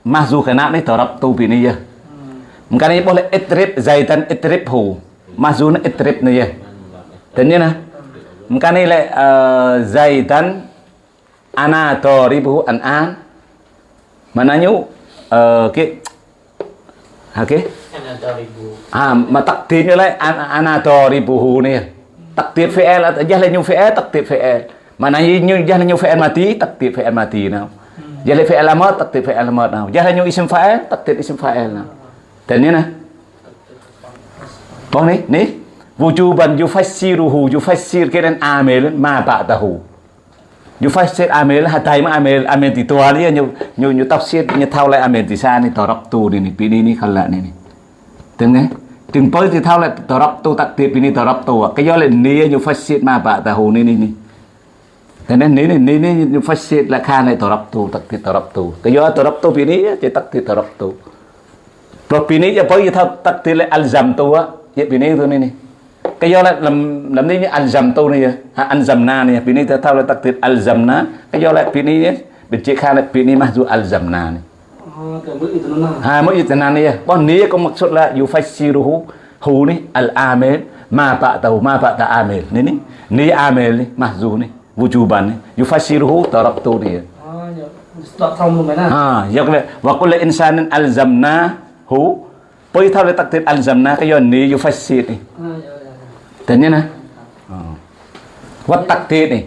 mahzu kena ni tu bini ya. Mungkin boleh itrib zaitan itribhu. Mahzu na itrib ni ya. Dan ya nah. Mungkin le eh, zaitan ana daribuhu an an mananya oke, oke. Oke. Okay. Ah, mà takdir như này, an ana daribuhu nih. Takdir fi'il jahla nyu fi'il takdir fi'il. Mana nyu jahla nyu fi'il mati, takdir fi'il mati nào. Jahla fi'il amat, takdir fi'il amat nào. Jahla nyu isim fa'il, takdir isim fa'il nào. Dan ini nah. Bang nih, nih. Wujuban yufassiruhu, yufassir kiran amil ma ba'dahu. Yufassir amil hatai ma amil amil ti tua ni nyu nyu nyu tafsir nyu thau lại amil ti sa ni tu ni ni pini ni khala ni ni Tiếng nghe? Từng tới thì thao lại tờ rập tu tạc tiệp đi tờ rập tu Cái do là ní như phát xịt mà bà ta hồ ní ní ní Thế nên ní ní ní ní như phát xít là khan này tờ rập tu tập tiệp tờ rập tu Cái do tờ rập tu pin ní thì tập tiệp tờ rập tu Rồi bì ní giờ tới thao tập tiệp lại al dầm tu á. Vậy bì ní tu ní cái do là làm làm đi như al dầm tu này à. à, ha al dầm na này à. bì ní thao lại tập tiệp al dầm na Cái do là bì này Bên chị khai là bì này mà dù al dầm na này Oh, kayak begitu nana. Ha mo itanan mặc Bon niya ko maksud la yufassiruhu hu ni al amil ma ba'dahu ma ba'da amil. Ni ni ni amil ni mahzu ni wujuban ni yufassiruhu taraktu ni. Oh, ya. Stop xong rồi mày nè. Ha yak le wa kullu insanin alzamna hu Poi thao le takdir alzamna ka yon ni yufassir ni. dan nah. Oh. wat tak ni?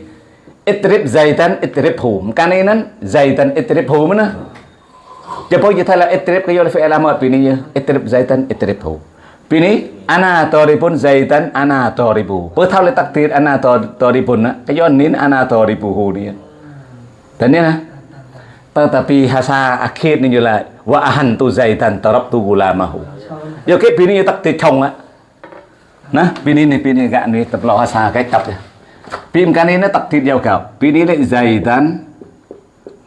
Itrib zaitan itrib hum. Kaninan zaitan itrib hum na Depo kita thala itrib kayo fi alamat pini ya, ya itrib zaitan itrib hum. Pini ana taribun zaitan ana taribu pe le takdir ana taribun na kayo nin ana taribu hu ni ya. dan nah, tetapi hasa akhir ni jula wa ahantu zaitan tarabtu gulamahu. Ya, Yo ke pini tak te chong á ណាពីនេះនេះពីនេះកានេះtập lo hasa cái tập ya ពីម្កានេះទឹកទីយកកោពីនេះលេ zaitan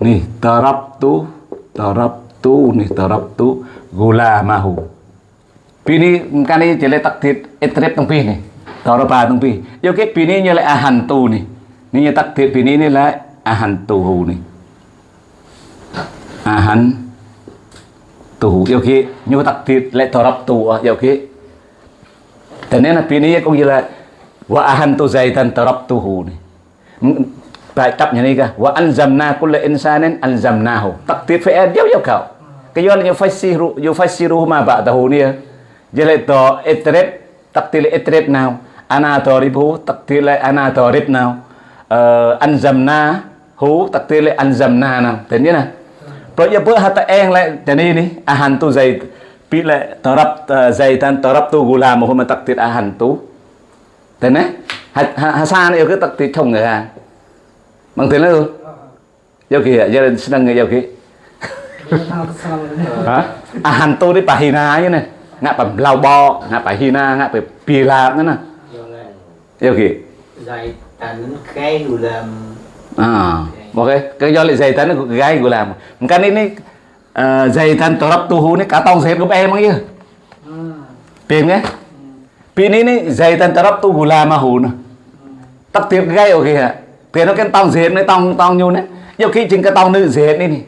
នេះ tarabtu tarabtu នេះ tarabtu gulamahu ពីនេះម្កានេះជាលេទឹកទីអេត្រេបទាំងពីរនេះតរបាទាំងពីរយកគេពីនេះយកលេអាហានទូនេះនេះទឹកទីពីនេះនេះលេអាហានទូនេះ ahan tu yêu khi nhu tắc thịt lại thọ rập tu yêu khi thế nên là pini cũng như là wa ahantu zaitan tarabtuhu này bài tập như này cả wa anzamna kulla insanin anzamnahu takdir fa dia dia kau kayo la yufassiru yufassiru ma ba'dahu ni jele to etrep taktil etrep now ana taribu taktil ana tarib now anzamna hu taktil anzamna now thế này nè bởi giờ bữa ta en lại thế này nè, ni ahantu zaitan pi lệ tarab zay ờ, tan tarab tu gula mà hôm mà tập tiệt à hàn tú thế này hà sa này yêu cái tắc tiệt chồng người à bằng thế này luôn giao kia gia đình senang người giao kia à hàn tu đi bà hina như này ngã bà lao bò ngã bà hina ngã bà pi la nữa nè. Giao kia zay tan cái gula à ok. Cái do lại zay tan cái gula mà. Cái này này uh, dày tấn tổ rập tu hú này cả tông dệt của em ấy tìm nhé. Pi này này dày tấn tổ rập tu hú làm mà hú nữa. Tắc tiệp gái ok hả? Tiền nó cái tông dệt này tông tông nhu này. Nhiều khi chính cái tông nữ dệt này này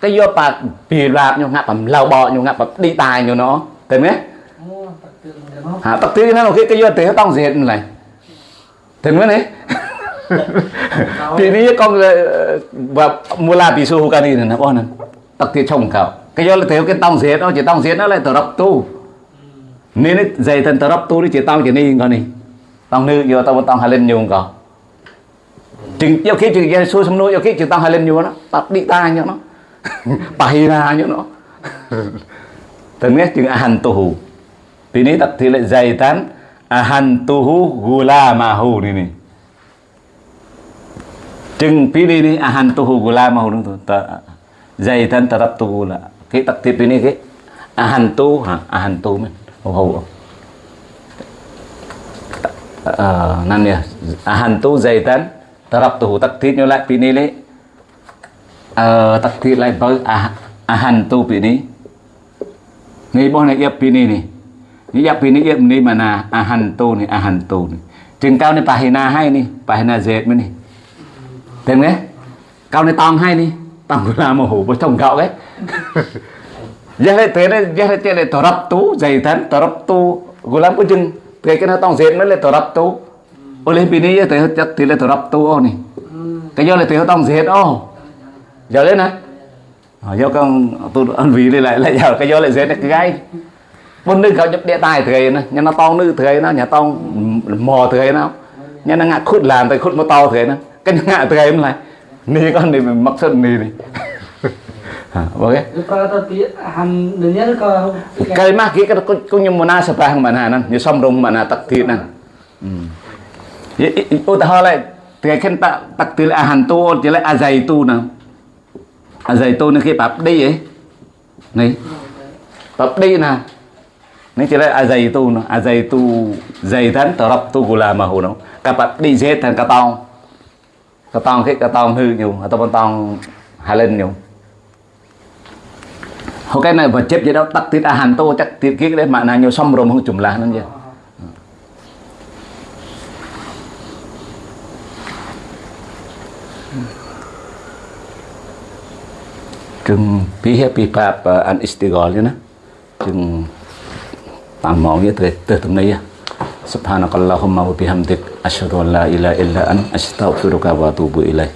cái do bạc pi rạp nhau ngạp bằng lau bọ nhau ngạp bằng đi tài nhau nó. Tìm nhé. Hả tắc tiệp nó cái cái do tiền tông dệt này. Tìm nhé này Thì con và mua la bị su cái này nè bọn tắc tiệt chồng cậu. Cái do là thiếu cái tông giết nó chỉ tông giết nó lại tờ tu. Nên nó dày thần tờ tu đi chỉ tông chỉ ni con ni tông nữ giờ tông tông hai lên nhiều cậu. Chừng yêu khi chừng cái su sắm nuôi yêu khi chừng tông hai lên nhiều nó. Tập đi ta nhá nó. Bài ra nhá nó. Từng nghe chừng ahan tu thì này tập thì lại dày tán ahan tu gula ma hu này này Jeng pilih ni ahan tuhu gula mau đúng không? Zaitan tarap tu cái Ki tiếp tip ini ki ahan tu ha ahan tu mình hầu hầu ờ, Uh, nan ya ahan tu zaitan tarap tu tak tip nyo lại pini le uh, ờ, tak tip lại bơ ah, ahan tu pini. Ni bo này yap pini ni. Ni yap pini yap ni mana ahan tu ni ahan tu ni. Jeng cao này pahina hay ni pahina zait ni. Thêm nghe cao này tong hay đi tangula mà hủ bơ thông gạo ấy. Giờ hết thế đấy giờ hết thế này tỏ rập tú dày thắn tỏ rập tu gulam có chừng. Thế cái nó tòng diện nó là tỏ rập tú. Ô lên pin ấy thế hết chắc thì là rập tu ô này ừ. cái do là thế tòng diện ô. Giờ lên này do con tôi ăn vị lại lại giờ cái do lại dễ cái gai vốn nước gặp nhập địa tài thời nó nhà nó to nữ thời nó nhà to mò thời nó. Nhà nó ngạ khút làm thời khút mà to thời nó. Cái ngạ thời nó lại ni con này mình mắc sân ni này oke Kalau tadi han dunia kalau cái mà kia cái có như mona sapa hàng bạn hà nè như xong rung bạn hà tắc thịt nè. Ô ta hỏi lại thì khen ta tắc thịt là hàn tu chỉ là azay tu nè azay tu nó khi bạp đi ก็ต้องคิดก็ต้องฮืออยู่ต้องต้องหาเล่นอยู่เขาแค่นั้นว่าเจ็บจะเราตักติดอาหารโตจักติดคิดได้มานานอยู่ซ่อมรวมของจุ่มลานั่นเองจึงพี่เฮปีภาพอันอิสติกอลเนี่ยนะจึงตามมองเนี่ยเตะเตะตรงนี้ سبحانك اللهم وبحمدك asyhadu an la ilaha illa an astaghfiruka wa atubu ilaik